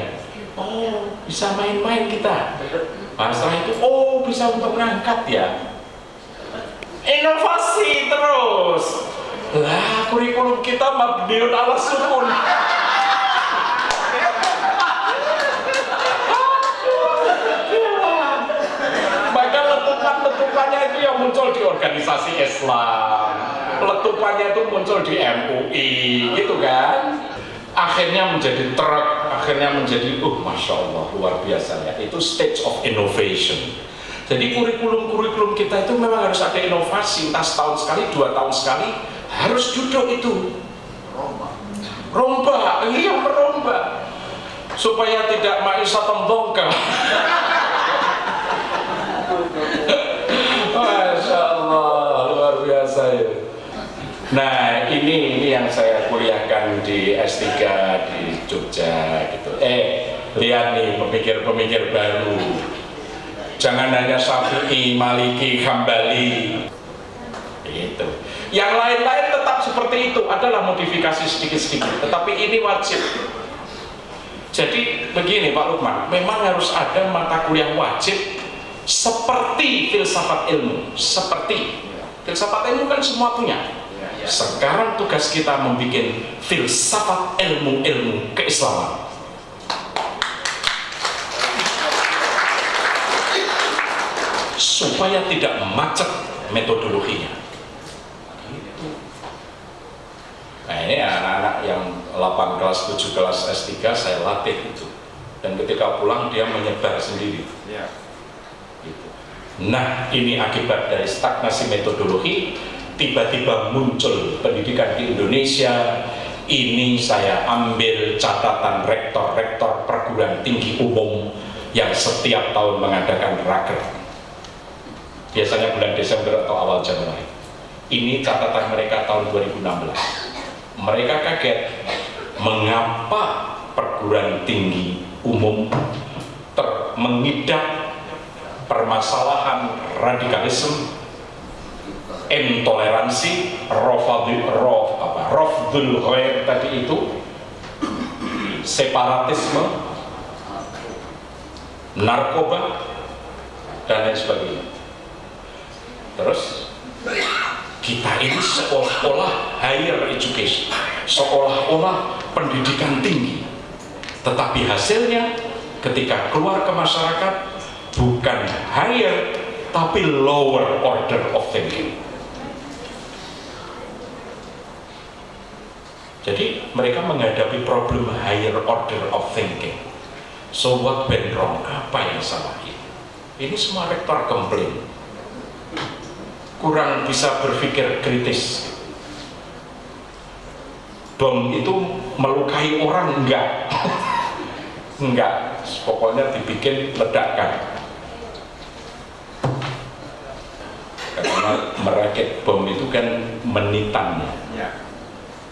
oh bisa main-main kita. Setelah itu oh bisa untuk mengangkat ya. Inovasi terus. Lah kurikulum kita mabdiun ala sukun. Letupannya itu yang muncul di organisasi Islam. Letupannya itu muncul di MUI gitu kan akhirnya menjadi truk, akhirnya menjadi, uh, masya Allah, luar biasa ya. Itu stage of innovation. Jadi kurikulum-kurikulum kita itu memang harus ada inovasi, entah setahun sekali, dua tahun sekali, harus duduk itu. Rombak. Rombak, iya merombak. Supaya tidak maisha tembongkar. Masya Allah, luar biasa ya. Nah ini ini yang saya kuliahkan di S3 di Jogja gitu. Eh lihat nih pemikir-pemikir baru. Jangan hanya Syafi'i, Maliki, Hambali. Itu. Yang lain-lain tetap seperti itu adalah modifikasi sedikit-sedikit. Tetapi ini wajib. Jadi begini Pak Lukman, memang harus ada mata kuliah wajib seperti filsafat ilmu, seperti filsafat ilmu kan semua punya sekarang tugas kita membuat filsafat ilmu-ilmu keislaman. Supaya tidak macet metodologinya. Nah ini anak-anak yang 8 kelas, 7 kelas S3 saya latih itu. Dan ketika pulang dia menyebar sendiri. Ya. Gitu. Nah ini akibat dari stagnasi metodologi tiba-tiba muncul pendidikan di Indonesia ini saya ambil catatan rektor-rektor perguruan tinggi umum yang setiap tahun mengadakan raker. Biasanya bulan Desember atau awal Januari. Ini catatan mereka tahun 2016 mereka kaget mengapa perguruan tinggi umum mengidap permasalahan radikalisme intoleransi rofadul rof apa? Rofdul ghair tadi itu separatisme narkoba dan lain sebagainya. Terus kita ini seolah-olah higher education seolah-olah pendidikan tinggi. Tetapi hasilnya ketika keluar ke masyarakat bukan higher tapi lower order of thinking Jadi mereka menghadapi problem higher order of thinking. So what went wrong? Apa yang salah ini? Ini semua rektor komplain. Kurang bisa berpikir kritis. Bom itu melukai orang enggak? enggak. Pokoknya dibikin ledakan. Karena merakit bom itu kan menitan.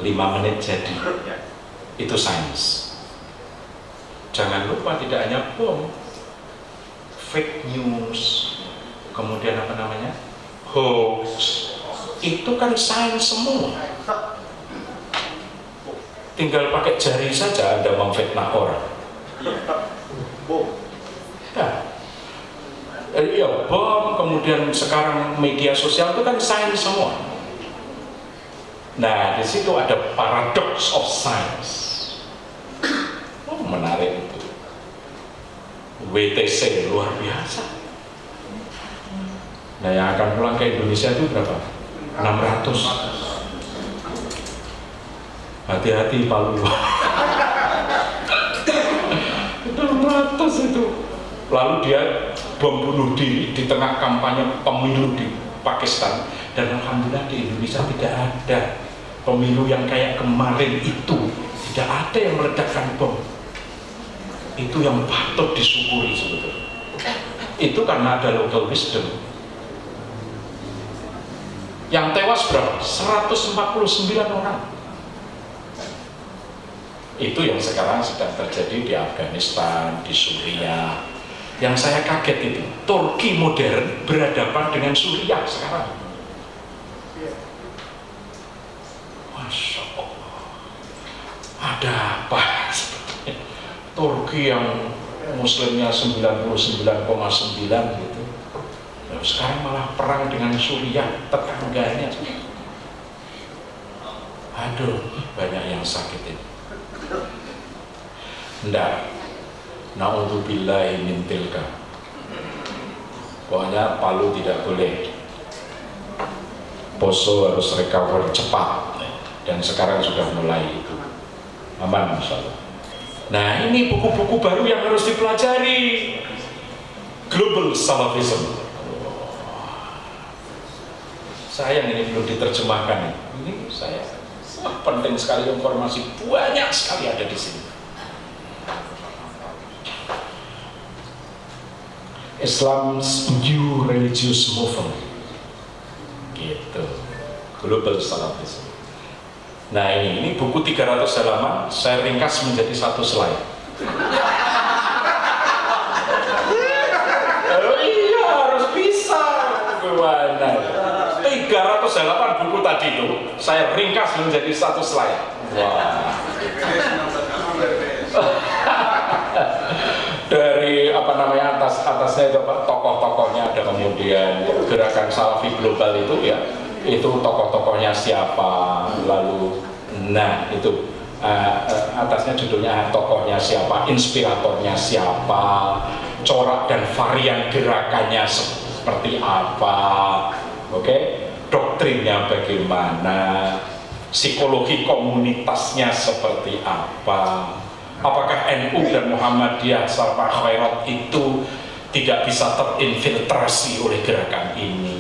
Lima menit jadi. Ya. itu sains. Jangan lupa tidak hanya bom fake news kemudian apa namanya? Hoax. Itu kan sains semua. Tinggal pakai jari saja anda memfitnah orang. Bom. Ya. iya bom kemudian sekarang media sosial itu kan sains semua Nah, di situ ada paradox of science. Oh, menarik itu. WTC luar biasa. Nah, yang akan pulang ke Indonesia itu berapa? 600. Hati-hati Palu. 600 itu. Lalu dia bom bunuh diri di tengah kampanye pemilu di Pakistan dan alhamdulillah di Indonesia tidak ada pemilu yang kayak kemarin itu tidak ada yang meledakkan bom. Itu yang patut disyukuri sebetulnya. Itu karena ada local wisdom. Yang tewas berapa? 149 orang. Itu yang sekarang sedang terjadi di Afghanistan, di Suriah. Yang saya kaget itu Turki modern berhadapan dengan Suriah sekarang ada apa? Turki yang muslimnya 99,9 gitu. Ya, sekarang malah perang dengan Suriah tetangganya. Aduh banyak yang sakit ini. Enggak na'udzubillahi min tilka. Pokoknya Palu tidak boleh. Poso harus recover cepat. Dan sekarang sudah mulai aman nah ini buku-buku baru yang harus dipelajari. Global salafism. Sayang ini belum diterjemahkan ini saya wah, penting sekali informasi. Banyak sekali ada di sini. Islam's new religious movement. Gitu. Global salafism nah ini, ini buku 300 halaman saya ringkas menjadi satu slide. Oh iya harus bisa. Gimana? 300 halaman buku tadi itu saya ringkas menjadi satu slide. Wah. Dari apa namanya atas atasnya itu tokoh-tokohnya ada kemudian gerakan salafi global itu ya itu tokoh-tokohnya siapa? Lalu nah itu uh, atasnya judulnya tokohnya siapa inspiratornya siapa corak dan varian gerakannya seperti apa oke? Okay? doktrinnya bagaimana? Psikologi komunitasnya seperti apa? Apakah NU dan Muhammadiyah serta khairat itu tidak bisa terinfiltrasi oleh gerakan ini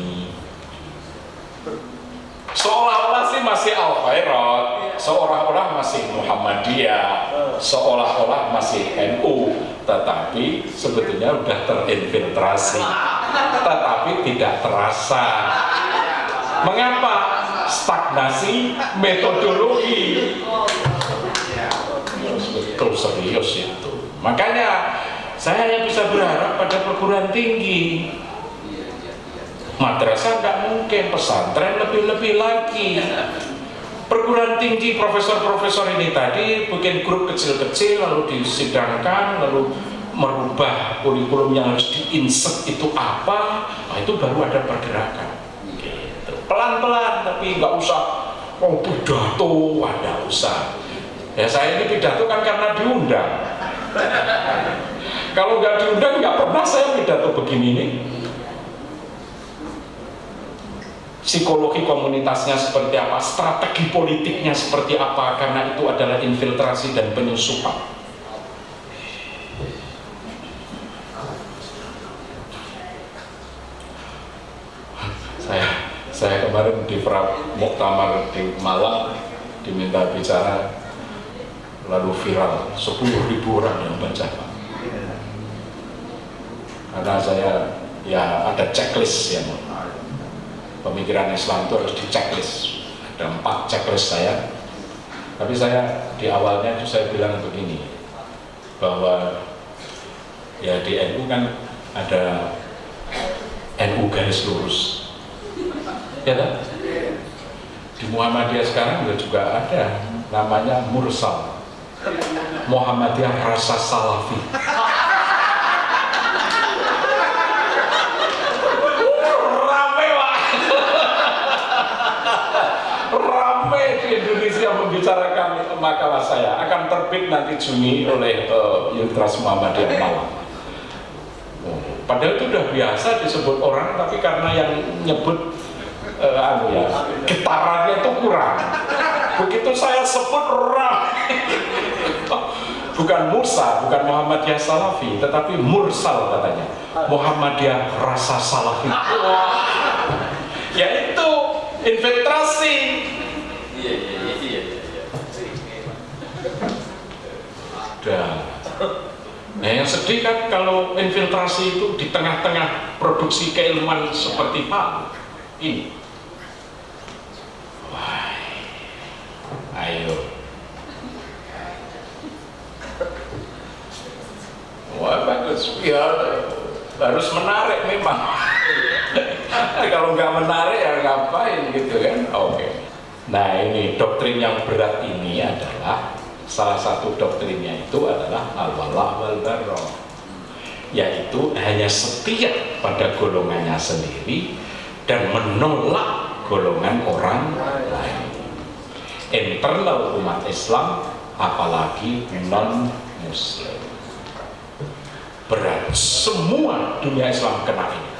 seolah-olah sih masih al khairat seolah-olah masih Muhammadiyah seolah-olah masih NU tetapi sebetulnya sudah terinfiltrasi. Tetapi tidak terasa. Mengapa? Stagnasi metodologi. Betul serius itu. Makanya saya hanya bisa berharap pada perguruan tinggi madrasah nggak mungkin pesantren lebih-lebih lagi. Perguruan tinggi profesor-profesor ini tadi bikin grup kecil-kecil lalu disidangkan lalu merubah kurikulum yang harus diinsert itu apa. Nah, itu baru ada pergerakan. Gitu. pelan-pelan tapi nggak usah oh pidato ada usah. Ya saya ini pidato kan karena diundang. Kalau nggak diundang nggak pernah saya pidato begini nih psikologi komunitasnya seperti apa strategi politiknya seperti apa karena itu adalah infiltrasi dan penyusupan. Saya saya kemarin di Muktamar di Malang diminta bicara lalu viral. 10 ribu orang yang baca karena saya ya ada checklist yang pemikiran Islam itu harus di ada empat checklist saya. Tapi saya di awalnya itu saya bilang begini bahwa ya di NU kan ada NU garis lurus. Ya kan? di Muhammadiyah sekarang juga ada namanya Mursal. Muhammadiyah rasa salafi rame pak rame di Indonesia membicarakan makalah saya akan terbit nanti Juni oleh uh, Yudras Muhammadiyah Malang oh, padahal itu sudah biasa disebut orang tapi karena yang nyebut uh, anu ya getarannya itu kurang begitu saya sebut ramai bukan Musa, bukan Muhammadiyah Salafi, tetapi Mursal katanya. Muhammadiyah rasa Salafi. Ya itu infiltrasi. Iya, iya, iya, iya. Udah. Nah yang sedih kan kalau infiltrasi itu di tengah-tengah produksi keilmuan seperti Pak ini. Ayo Wah bagus, ya harus menarik memang. Kalau nggak menarik ya ngapain gitu kan? Oke. Okay. Nah ini doktrin yang berat ini adalah salah satu doktrinnya itu adalah al-walah wal yaitu hanya setia pada golongannya sendiri dan menolak golongan orang lain. Internal umat Islam apalagi non muslim berat. Semua dunia Islam kena ini.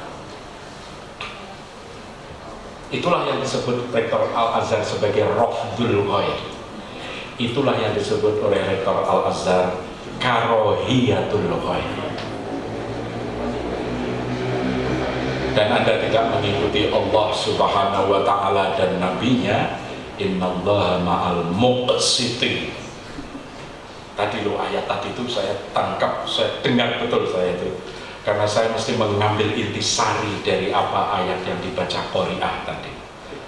Itulah yang disebut rektor Al-Azhar sebagai Rafdul Ghair itulah yang disebut oleh rektor Al-Azhar karohiyatul ghaib. Dan anda tidak mengikuti Allah subhanahu wa ta'ala dan nabinya innallaha ma'al muqsitin. Tadi lo ayat tadi itu saya tangkap saya dengar betul saya itu. Karena saya mesti mengambil intisari dari apa ayat yang dibaca Qori'ah tadi.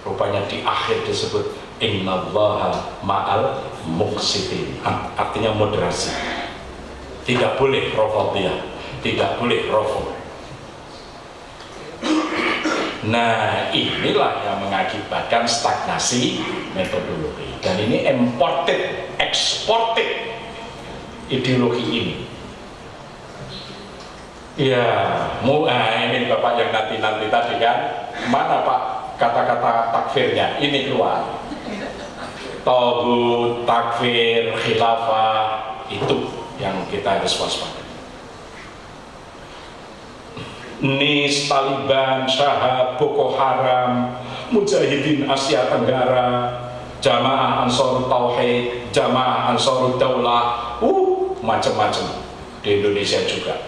Rupanya di akhir disebut innallaha ma'al muqsitin artinya moderasi tidak boleh rofadiyah tidak boleh rofad Nah inilah yang mengakibatkan stagnasi metodologi dan ini imported, exported ideologi ini. Ya, mu, nah ini bapak yang nanti nanti tadi kan, mana pak kata-kata takfirnya? Ini keluar. Togut, takfir, khilafah itu yang kita harus waspada. NIS, Taliban, Syahab, Boko Haram, Mujahidin Asia Tenggara, Jamaah Ansarut Tauhid, Jamaah Ansarut Daulah, uh, macam-macam di Indonesia juga.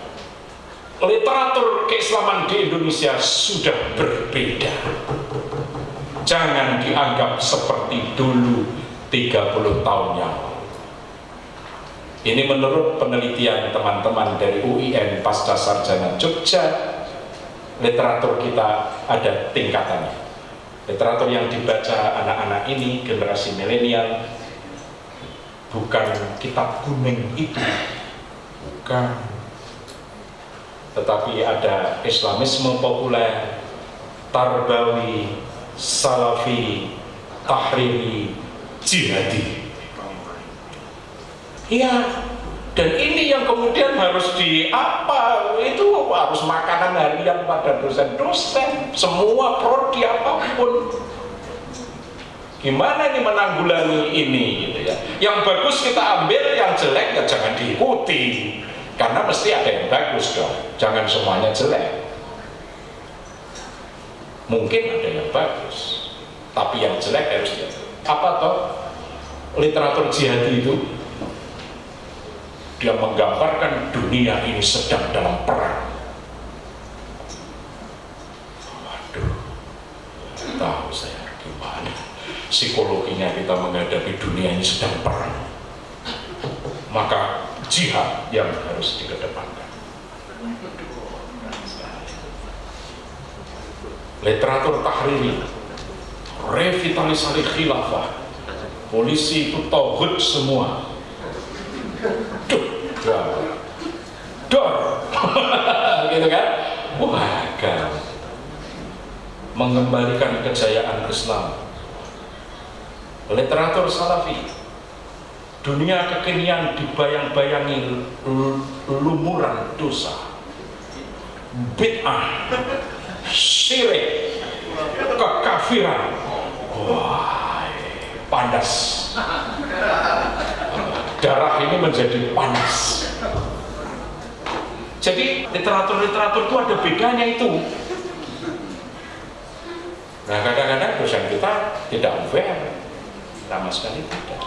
Literatur keislaman di Indonesia sudah berbeda. Jangan dianggap seperti dulu 30 tahun yang. Ini menurut penelitian teman-teman dari UIN Pasca Sarjana Jogja literatur kita ada tingkatannya literatur yang dibaca anak-anak ini generasi milenial bukan kitab kuning itu bukan tetapi ada islamisme populer tarbawi salafi tahriri jihadi iya dan ini yang kemudian harus di apa? Itu harus makanan harian pada dosen-dosen semua prodi apa pun. Gimana ini menanggulangi ini gitu ya? Yang bagus kita ambil yang jelek ya jangan diikuti. Karena mesti ada yang bagus dong. Jangan semuanya jelek. Mungkin ada yang bagus tapi yang jelek harus dia apa toh? Literatur jihadi itu dia menggambarkan dunia ini sedang dalam perang. Waduh tahu saya gimana? Psikologinya kita menghadapi dunia ini sedang perang. Maka jihad yang harus dikedepankan. Literatur tahriri revitalisasi khilafah. Polisi itu tauhid semua. Duh dor gitu kan? Wah kan mengembalikan kejayaan Islam. Literatur salafi dunia kekinian dibayang-bayangi lumuran dosa. Bid'ah. Syirik. Kekafiran wah pandas. Darah ini menjadi panas. Jadi literatur-literatur itu ada bedanya itu. Nah kadang-kadang dosen kita tidak fair sama sekali tidak.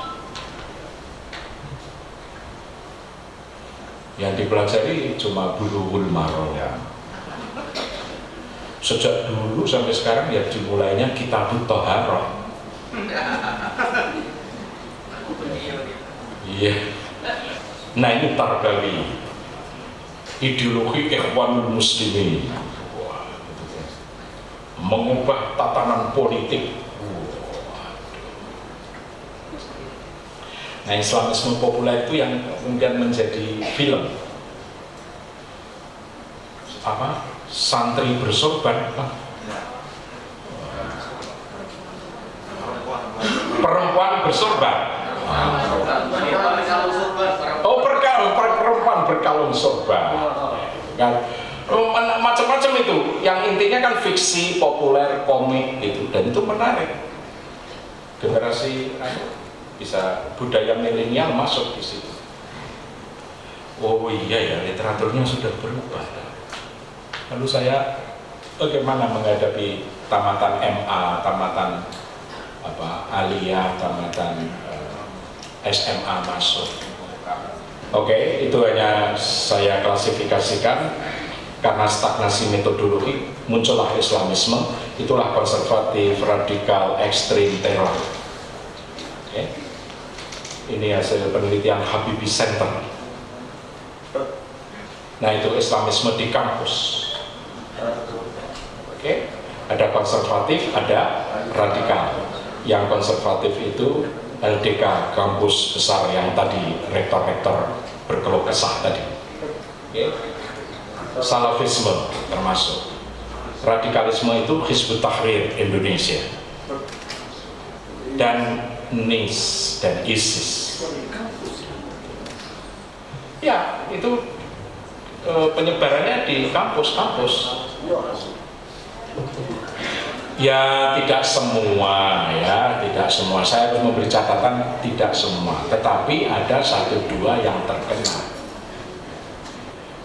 Yang dipelajari cuma bulughul maram ya. Sejak dulu sampai sekarang ya dimulainya kitab toharoh. Iya. Nah ini tarbawi. Ideologi ikhwanul muslimin. Mengubah tatanan politik. Nah Islamisme populer itu yang kemudian menjadi film. Apa santri bersorban perempuan. Bersorban Oh berkalung perempuan berkalung sorban kan? Oh, macam-macam itu. Yang intinya kan fiksi populer komik gitu. Dan itu menarik. Generasi bisa budaya milenial masuk di situ. Oh iya ya literaturnya sudah berubah lalu saya bagaimana menghadapi tamatan MA tamatan apa aliyah tamatan SMA masuk. Oke, itu hanya saya klasifikasikan karena stagnasi metodologi muncullah Islamisme, itulah konservatif, radikal, ekstrim, teror. Oke. Ini hasil penelitian Habibie Center. Nah itu Islamisme di kampus. Oke, ada konservatif, ada radikal. Yang konservatif itu LDK kampus besar yang tadi rektor-rektor berkeluh kesah tadi. Okay. Salafisme termasuk. Radikalisme itu Hizbut Tahrir Indonesia. Dan NIS dan ISIS. Ya, itu e, penyebarannya di kampus-kampus. Ya tidak semua ya, tidak semua. Saya harus memberi catatan tidak semua, tetapi ada satu dua yang terkena.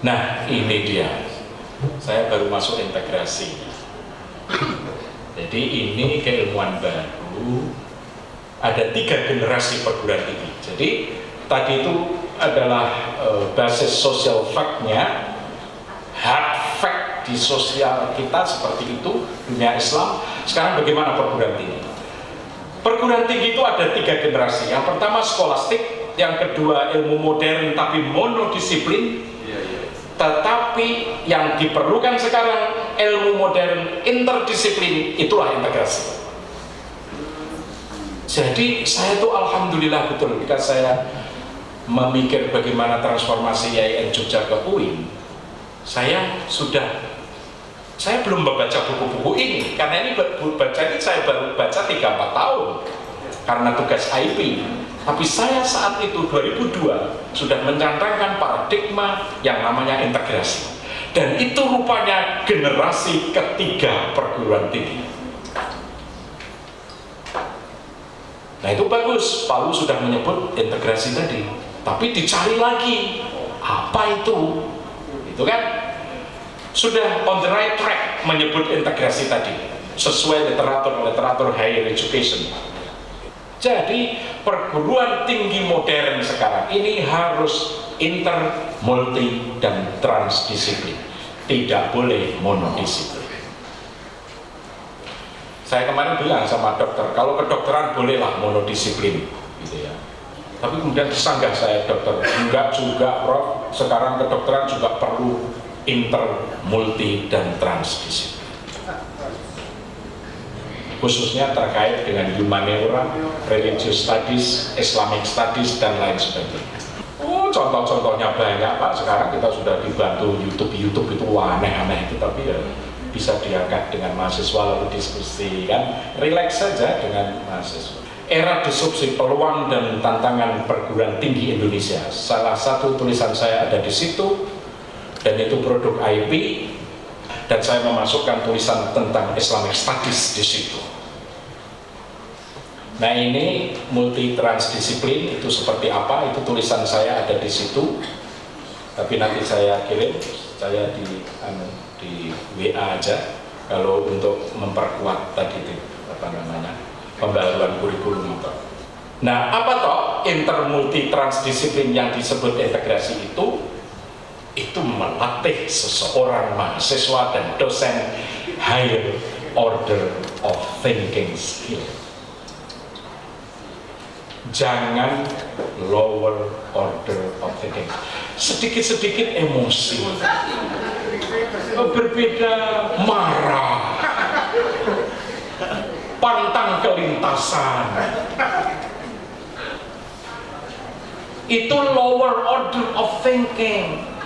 Nah ini dia, saya baru masuk integrasi. Jadi ini keilmuan baru. Ada tiga generasi perguruan tinggi. Jadi tadi itu adalah e, basis social fact-nya, hard fact di sosial kita seperti itu dunia Islam. Sekarang bagaimana perguruan tinggi? Perguruan tinggi itu ada tiga generasi. Yang pertama skolastik yang kedua ilmu modern tapi monodisiplin. Tetapi yang diperlukan sekarang ilmu modern interdisiplin itulah integrasi jadi saya tuh alhamdulillah betul ketika saya memikir bagaimana transformasi IAIN Jogja ke UIN saya sudah saya belum membaca buku-buku ini. Karena ini baca ini saya baru baca 3-4 tahun. Karena tugas IP tapi saya saat itu 2002 sudah mencantangkan paradigma yang namanya integrasi. Dan itu rupanya generasi ketiga perguruan tinggi. Nah itu bagus. Palu sudah menyebut integrasi tadi. Tapi dicari lagi apa itu? Itu kan sudah on the right track menyebut integrasi tadi sesuai literatur-literatur higher education. Jadi perguruan tinggi modern sekarang ini harus inter, multi, dan transdisiplin. Tidak boleh monodisiplin. Saya kemarin bilang sama dokter kalau kedokteran bolehlah monodisiplin gitu ya. Tapi kemudian disanggah saya dokter enggak juga prof. Sekarang kedokteran juga perlu inter, multi, dan transdisiplin khususnya terkait dengan humaniora, religious studies, Islamic studies, dan lain sebagainya. Oh, contoh-contohnya banyak Pak. Sekarang kita sudah dibantu YouTube, YouTube itu aneh-aneh itu, tapi ya bisa diangkat dengan mahasiswa lalu diskusi kan, relax saja dengan mahasiswa. Era disrupsi peluang dan tantangan perguruan tinggi Indonesia. Salah satu tulisan saya ada di situ dan itu produk IP dan saya memasukkan tulisan tentang Islamic Studies di situ. Nah ini multi transdisiplin itu seperti apa? Itu tulisan saya ada di situ. Tapi nanti saya kirim, saya di anu, di WA aja. Kalau untuk memperkuat tadi itu apa namanya pembaharuan kurikulum itu. Nah apa toh intermulti transdisiplin yang disebut integrasi itu? Itu melatih seseorang mahasiswa dan dosen higher order of thinking skill. Jangan lower order of thinking. Sedikit-sedikit emosi. Berbeda marah. Pantang kelintasan. Itu lower order of thinking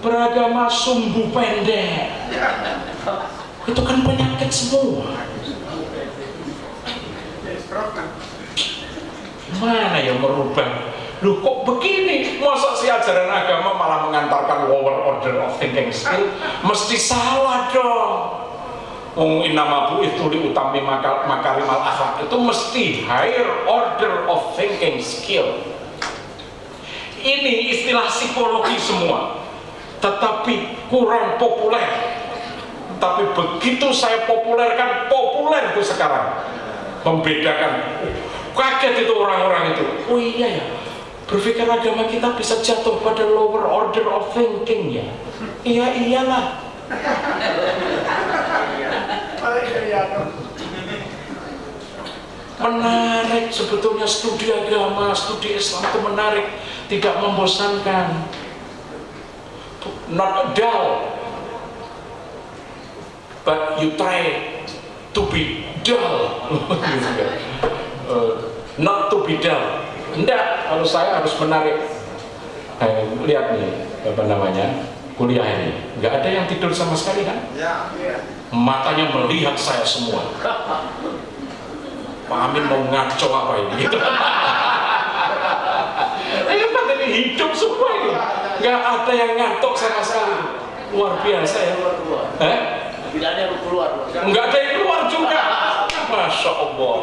beragama sumbu pendek. Itu kan penyakit semua. Mana yang merubah? Lu kok begini? Masa si ajaran agama malah mengantarkan lower order of thinking skill mesti salah dong. Ung inama bu itu diutami makar, makarimal akhlak itu mesti higher order of thinking skill. Ini istilah psikologi semua tetapi kurang populer. Tapi begitu saya populerkan populer itu sekarang. Membedakan. Kaget itu orang-orang itu. Oh iya ya berpikir agama kita bisa jatuh pada lower order of thinking ya? Iya iyalah. Menarik sebetulnya studi agama, studi Islam itu menarik. Tidak membosankan not dull but you try to be dull. Uh, not to be dull. Enggak, kalau saya harus menarik. Eh, lihat nih apa namanya kuliah ini. Nggak ada yang tidur sama sekali kan? Ya, ya. matanya melihat saya semua. Pak Amin mau ngaco apa ini? Gitu. ini hidup semua ini nggak ada yang ngantuk sama sekali. Luar biasa ya. Eh? tidak ada yang keluar. Nggak ada yang keluar juga. Masya Allah.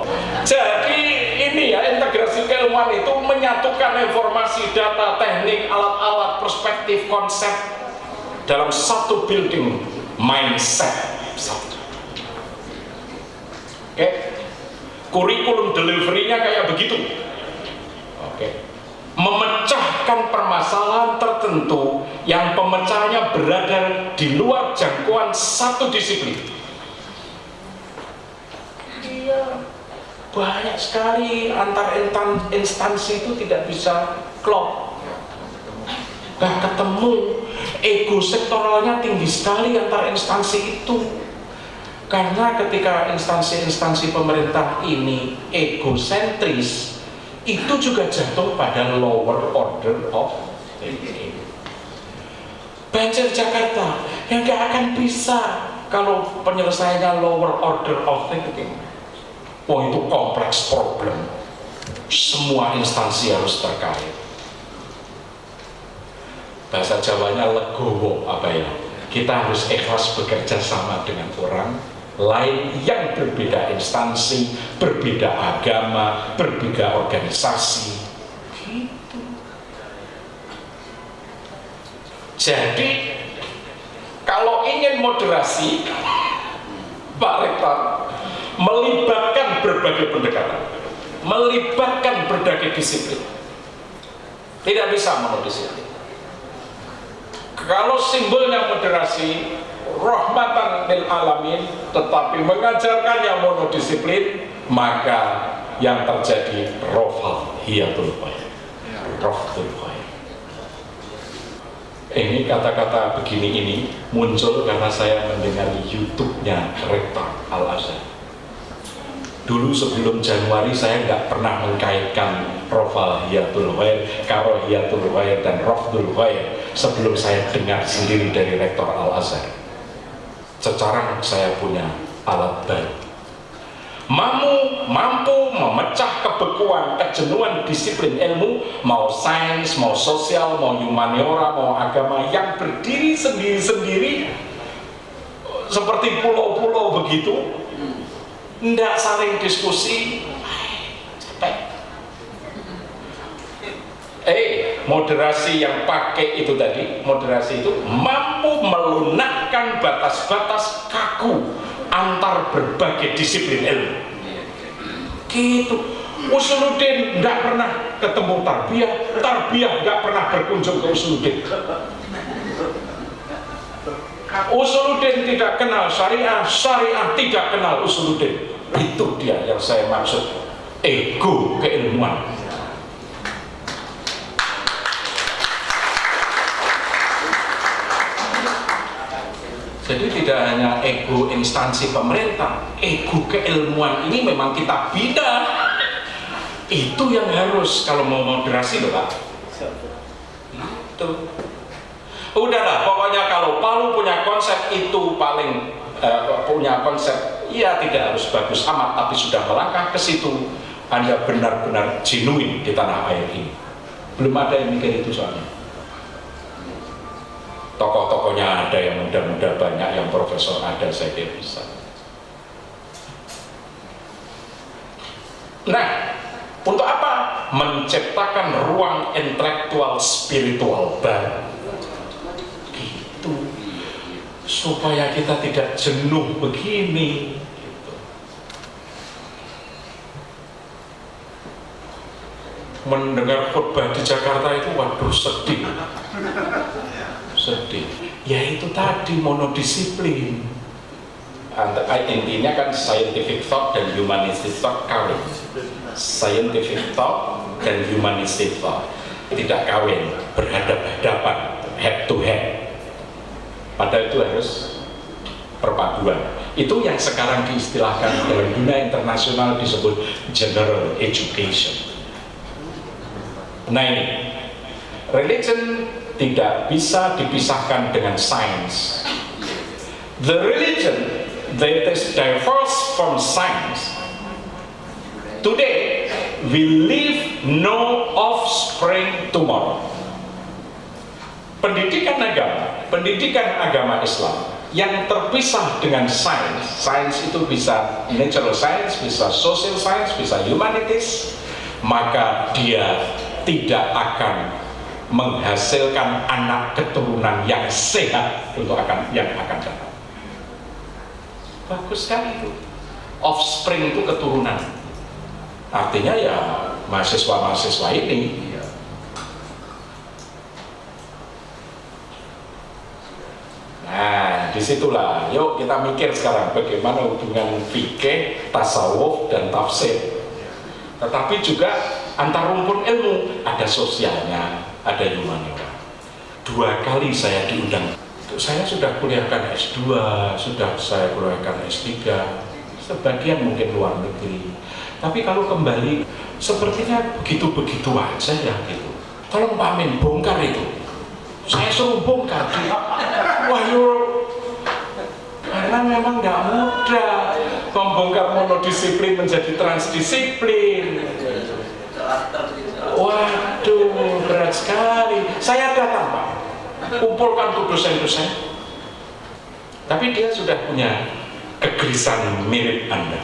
Jadi ini ya integrasi keilmuan itu menyatukan informasi data teknik alat-alat perspektif konsep dalam satu building mindset. Oke? Okay kurikulum delivery-nya kayak begitu. Oke? okay. Memecahkan permasalahan tertentu yang pemecahannya berada di luar jangkauan satu disiplin. Iya. Banyak sekali antar instansi itu tidak bisa klop. Gak ketemu. Ego sektoralnya tinggi sekali antar instansi itu. Karena ketika instansi-instansi pemerintah ini egosentris, itu juga jatuh pada lower order of thinking. Banjir Jakarta yang gak akan bisa kalau penyelesaiannya lower order of thinking. Oh itu kompleks problem. Semua instansi harus terkait. Bahasa Jawanya legowo apa ya? Kita harus ikhlas bekerja sama dengan orang lain yang berbeda instansi, berbeda agama, berbeda organisasi. Gitu. Jadi kalau ingin moderasi, Pak Rektor melibatkan berbagai pendekatan, melibatkan berbagai disiplin. Tidak bisa monodisiplin. Kalau simbolnya moderasi, rahmatan lil alamin tetapi mengajarkan yang monodisiplin maka yang terjadi rofal roftul khair. Ini kata-kata begini ini muncul karena saya mendengar YouTube-nya Rektor Al-Azhar dulu sebelum Januari saya nggak pernah mengkaitkan Rofal Hiyatul Khair, Karo Hiyatul Khair dan Rofdul Khair sebelum saya dengar sendiri dari Rektor Al-Azhar sekarang saya punya alat baru. Mampu mampu memecah kebekuan kejenuhan disiplin ilmu mau sains mau sosial mau humaniora mau agama yang berdiri sendiri-sendiri seperti pulau-pulau begitu tidak saling diskusi. Capek. Eh moderasi yang pakai itu tadi moderasi itu mampu melunakkan batas-batas kaku antar berbagai disiplin ilmu. Gitu. Usuluddin nggak pernah ketemu tarbiyah tarbiyah nggak pernah berkunjung ke Usuluddin Usuluddin tidak kenal syariah syariah tidak kenal Usuluddin itu dia yang saya maksud ego keilmuan Jadi tidak hanya ego instansi pemerintah, ego keilmuan ini memang kita bina. Itu yang harus kalau mau moderasi loh Pak. Itu. Udahlah, pokoknya kalau Palu punya konsep itu paling uh, punya konsep, ya tidak harus bagus amat, tapi sudah melangkah ke situ, Anda benar-benar genuine di tanah air ini. Belum ada yang mikir itu soalnya tokoh-tokohnya ada yang muda-muda banyak yang profesor ada saya kira bisa nah untuk apa? menciptakan ruang intelektual spiritual baru supaya kita tidak jenuh begini gitu. mendengar khutbah di Jakarta itu waduh sedih. Sedih. Ya itu tadi monodisiplin. Intinya kan scientific thought dan humanistic thought kawin. Scientific thought dan humanistic thought. Tidak kawin berhadap-hadapan head to head padahal itu harus perpaduan. Itu yang sekarang diistilahkan dalam dunia internasional disebut general education. Nah ini religion tidak bisa dipisahkan dengan science. The religion that is diverse from science today will leave no offspring tomorrow pendidikan agama pendidikan agama Islam yang terpisah dengan sains. Sains itu bisa natural science bisa social science bisa humanities maka dia tidak akan menghasilkan anak keturunan yang sehat untuk akan yang akan datang. Bagus sekali itu. Offspring itu keturunan. Artinya ya mahasiswa-mahasiswa ini Nah, di situlah, yuk kita mikir sekarang bagaimana hubungan fikih, tasawuf, dan tafsir. Tetapi juga antar rumpun ilmu, ada sosialnya, ada humaniora. Dua kali saya diundang. Saya sudah kuliahkan S2, sudah saya kuliahkan S3, sebagian mungkin luar negeri. Tapi kalau kembali, sepertinya begitu-begitu aja ya gitu. Tolong Pak Amin, bongkar itu saya suruh bongkar. Wah karena memang nggak mudah. Membongkar monodisiplin menjadi transdisiplin. Waduh berat sekali. Saya datang pak kumpulkan tuh dosen-dosen. Tapi dia sudah punya kegelisahan mirip anda.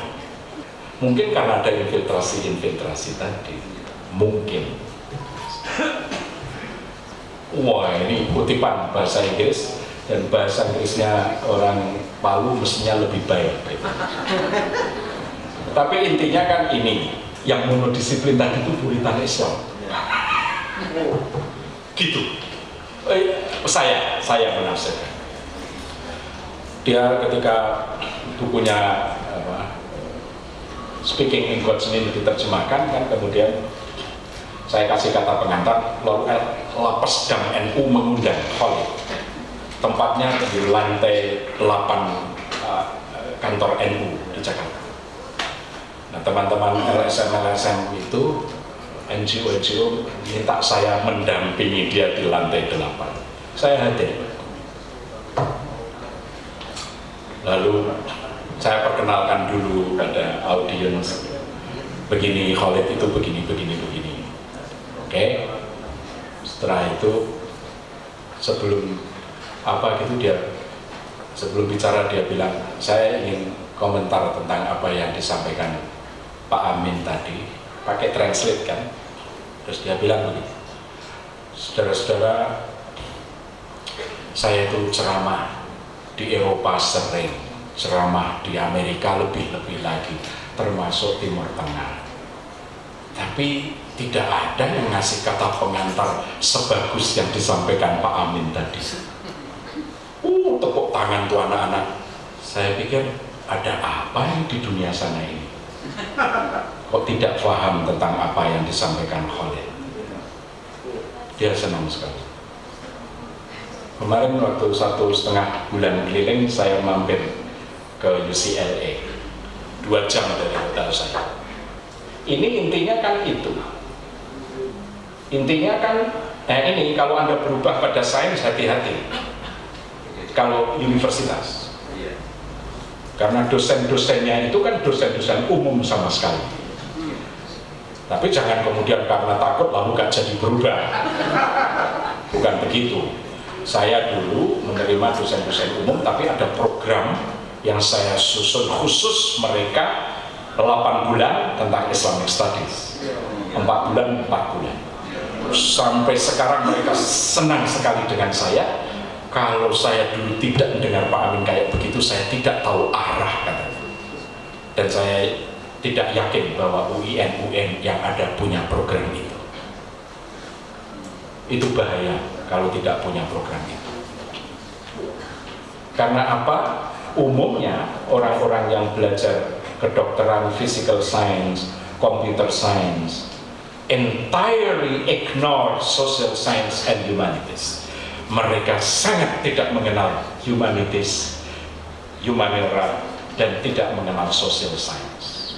Mungkin karena ada infiltrasi-infiltrasi tadi. Mungkin wah ini kutipan bahasa Inggris dan bahasa Inggrisnya orang Palu mestinya lebih baik. Tapi intinya kan ini yang monodisiplin tadi itu puritan Islam. Gitu. Eh, saya saya menafsirkan. Dia ketika bukunya apa, Speaking in God's Name diterjemahkan kan kemudian saya kasih kata pengantar lalu lapas dam NU mengundang Khalid tempatnya di lantai 8 uh, kantor NU di Jakarta. Nah teman-teman LSM-LSM itu NGO-NGO minta saya mendampingi dia di lantai 8 saya hadir. Lalu saya perkenalkan dulu pada audiens. Begini Khalid itu begini begini begini okay. setelah itu sebelum apa gitu dia sebelum bicara dia bilang saya ingin komentar tentang apa yang disampaikan Pak Amin tadi pakai translate kan terus dia bilang begini saudara-saudara saya itu ceramah di Eropa sering ceramah di Amerika lebih-lebih lagi termasuk Timur Tengah tapi tidak ada yang ngasih kata pengantar sebagus yang disampaikan Pak Amin tadi. Uh tepuk tangan tuh anak-anak. Saya pikir ada apa yang di dunia sana ini? Kok tidak paham tentang apa yang disampaikan Khalid dia senang sekali. Kemarin waktu satu setengah bulan keliling saya mampir ke UCLA dua jam dari hotel saya. Ini intinya kan itu intinya kan nah ini kalau anda berubah pada sains hati-hati. Kalau universitas. Karena dosen-dosennya itu kan dosen-dosen umum sama sekali. Tapi jangan kemudian karena takut lalu gak jadi berubah. Bukan begitu. Saya dulu menerima dosen-dosen umum tapi ada program yang saya susun khusus mereka 8 bulan tentang Islamic Studies. 4 bulan 4 bulan sampai sekarang mereka senang sekali dengan saya. Kalau saya dulu tidak mendengar Pak Amin kayak begitu saya tidak tahu arah katanya. Dan saya tidak yakin bahwa UIN UN yang ada punya program itu. Itu bahaya kalau tidak punya program itu. Karena apa? umumnya orang-orang yang belajar kedokteran physical science, computer science entirely ignore social science and humanities. Mereka sangat tidak mengenal humanities humanera dan tidak mengenal social science.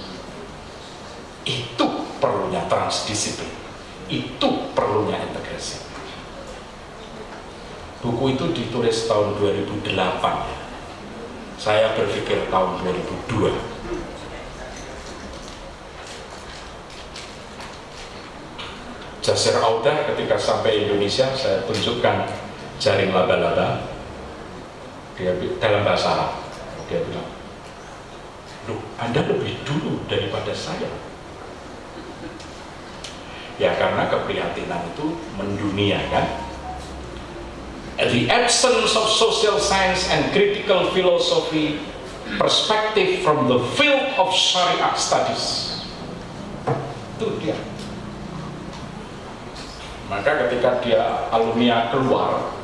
Itu perlunya transdisiplin. Itu perlunya integrasi. Buku itu ditulis tahun 2008 saya berpikir tahun 2002 Jasir Auda ketika sampai Indonesia saya tunjukkan jaring laba-laba. Dia dalam bahasa Arab. Dia bilang loh Anda lebih dulu daripada saya. Ya karena keprihatinan itu mendunia kan? The absence of social science and critical philosophy perspective from the field of Sharia studies. Itu dia maka ketika dia alumni keluar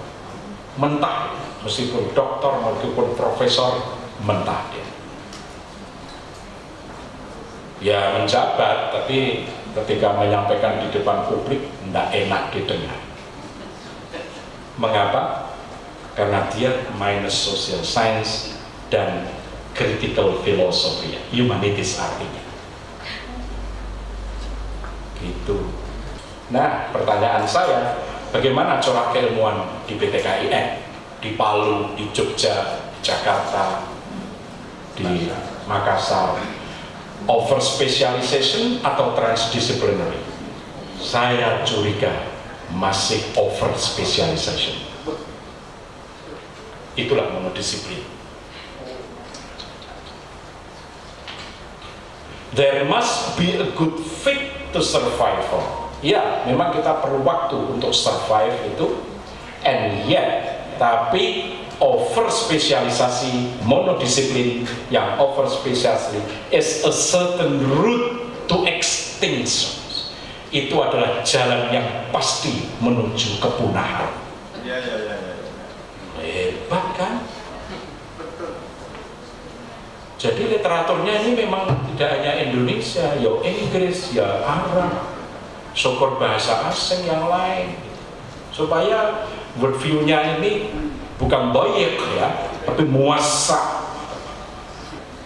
mentah meskipun dokter meskipun profesor mentah dia ya menjabat tapi ketika menyampaikan di depan publik tidak enak didengar Mengapa? Karena dia minus social science dan critical philosophy, humanities artinya. Gitu. Nah, pertanyaan saya, bagaimana corak keilmuan di PTKIN? Di Palu, di Jogja, Jakarta, di Makassar, over specialization atau transdisciplinary? Saya curiga masih over specialization itulah monodisiplin there must be a good fit to survive ya memang kita perlu waktu untuk survive itu and yet tapi over spesialisasi monodisiplin yang over spesialisasi is a certain route to extinction itu adalah jalan yang pasti menuju kepunahan. Ya, ya, ya, ya. Hebat kan? Jadi literaturnya ini memang tidak hanya Indonesia, ya Inggris, ya Arab, syukur bahasa asing yang lain. Supaya worldview-nya ini bukan boyek ya, tapi muasa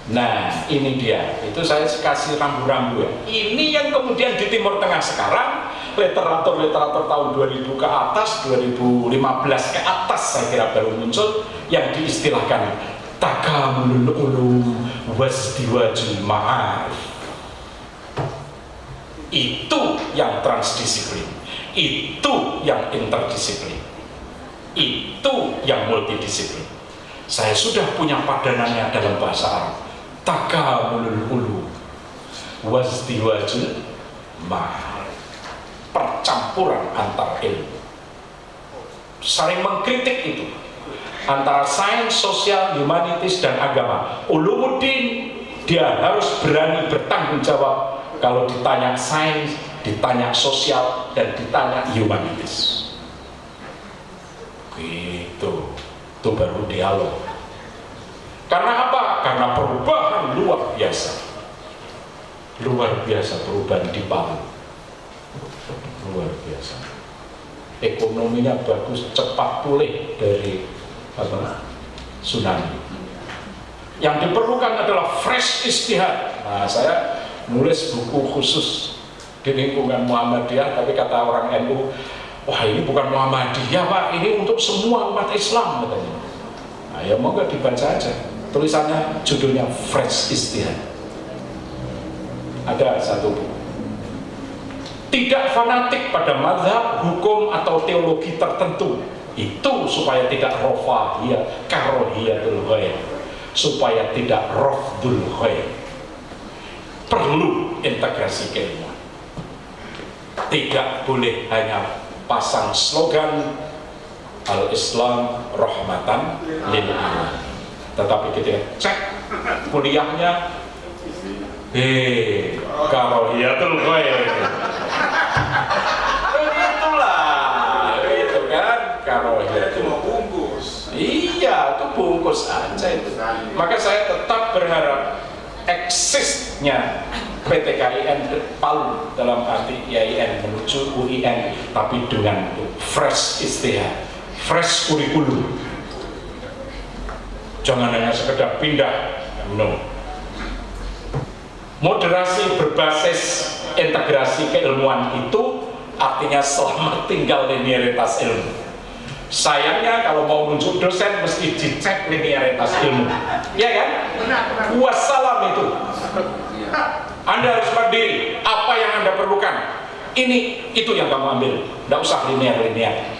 Nah, ini dia. Itu saya kasih rambu-rambu ya. Ini yang kemudian di Timur Tengah sekarang, literatur-literatur tahun 2000 ke atas, 2015 ke atas saya kira baru muncul, yang diistilahkan takamulul ulum wasdiwajul ma'arif. Itu yang transdisiplin. Itu yang interdisiplin. Itu yang multidisiplin. Saya sudah punya padanannya dalam bahasa Arab takamulul ulu wazdiwajul mahal percampuran antar ilmu saling mengkritik itu antara sains, sosial, humanitis, dan agama ulumuddin dia harus berani bertanggung jawab kalau ditanya sains, ditanya sosial, dan ditanya humanitis gitu itu baru dialog karena apa? Karena perubahan luar biasa. Luar biasa perubahan di Palu. Luar biasa. Ekonominya bagus, cepat pulih dari apa, tsunami. Yang diperlukan adalah fresh istihad. Nah, saya nulis buku khusus di lingkungan Muhammadiyah, tapi kata orang NU, wah ini bukan Muhammadiyah Pak, ini untuk semua umat Islam katanya. Nah, ya mau nggak dibaca aja. Tulisannya judulnya Fresh Istihad. Ada satu buku. Tidak fanatik pada madhab, hukum atau teologi tertentu. Itu supaya tidak rofahiyah karohiyatul ghair supaya tidak rofdul ghair perlu integrasi keilmuan tidak boleh hanya pasang slogan al-islam rahmatan lil alamin. Tetapi kita cek kuliahnya eh karohiyatul khair begitulah itu kan bungkus. Iya itu bungkus aja itu. Maka saya tetap berharap eksisnya PT KIN Palu dalam arti IAIN menuju UIN tapi dengan fresh istihad fresh kurikulum. Jangan hanya sekedar pindah no. Moderasi berbasis integrasi keilmuan itu artinya selamat tinggal linearitas ilmu sayangnya kalau mau muncul dosen mesti dicek linearitas ilmu. Ya kan? wassalam itu. Anda harus mandiri. Apa yang anda perlukan? Ini itu yang kamu ambil. Tidak usah linear-linear.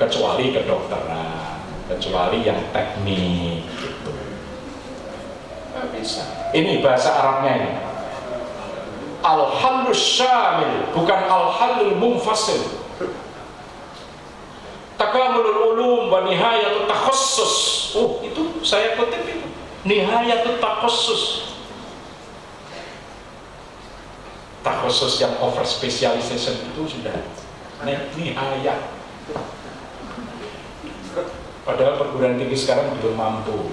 Kecuali kedokteran. Kecuali yang teknik gitu. bisa. Ini bahasa Arabnya ini. Al-halus syamil. Bukan al-halul mumfasil takamulul ulum wa nihayatut takhassus. Oh itu saya kutip itu. Nihayatut takhassus. Takhassus yang over specialization itu sudah nihayat. Padahal perguruan tinggi sekarang belum mampu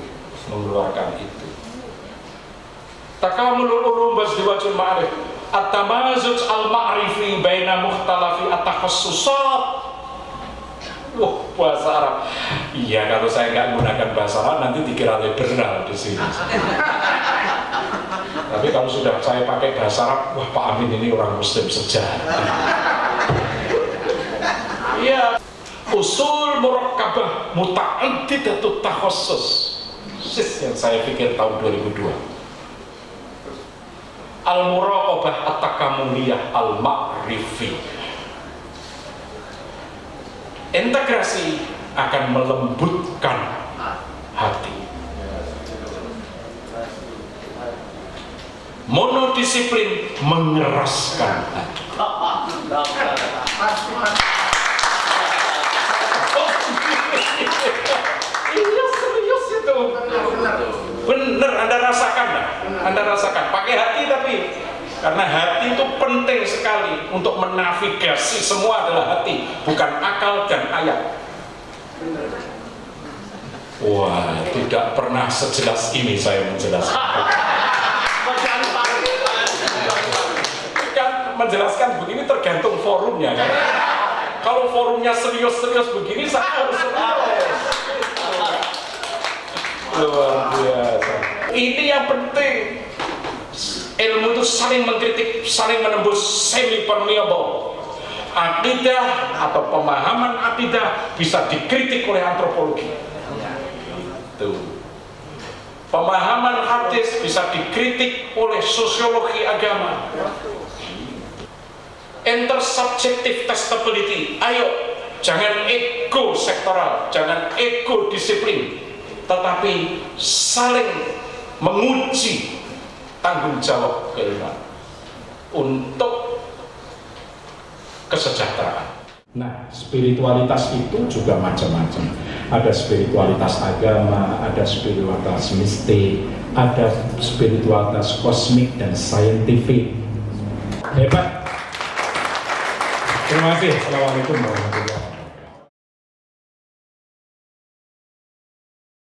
mengeluarkan itu. Takamulul ulum basdiwajul ma'arif at-tamazuj al-ma'rifi baina mukhtalafi at-takhassusat Wah, bahasa Arab. Iya, kalau saya nggak menggunakan bahasa Arab nanti dikira liberal di sini. Tapi kalau sudah saya pakai bahasa Arab, wah Pak Amin ini orang Muslim sejati. Iya, usul murakkabah muta'addidatut takhassus. Sis yang saya pikir tahun 2002 al-muraqabah at-takamuliyah al-ma'rifi integrasi akan melembutkan hati. Monodisiplin mengeraskan hati. Iya serius itu. Bener anda rasakan anda rasakan. Pakai hati tapi karena hati itu penting sekali untuk menavigasi semua adalah hati bukan akal dan ayat. Wah tidak pernah sejelas ini saya menjelaskan. Kan menjelaskan begini tergantung forumnya kan? Kalau forumnya serius-serius begini saya harus serius. Luar biasa. Ini yang penting ilmu itu saling mengkritik saling menembus semi permeable akidah atau pemahaman akidah bisa dikritik oleh antropologi. Itu pemahaman hadis bisa dikritik oleh sosiologi agama. Intersubjective testability. Ayo jangan ego sektoral jangan ego disiplin. Tetapi saling menguji tanggung jawab keilmuan untuk kesejahteraan. Nah, spiritualitas itu juga macam-macam. Ada spiritualitas agama, ada spiritualitas mistik, ada spiritualitas kosmik dan saintifik. Hebat. Terima kasih. Assalamualaikum warahmatullahi wabarakatuh.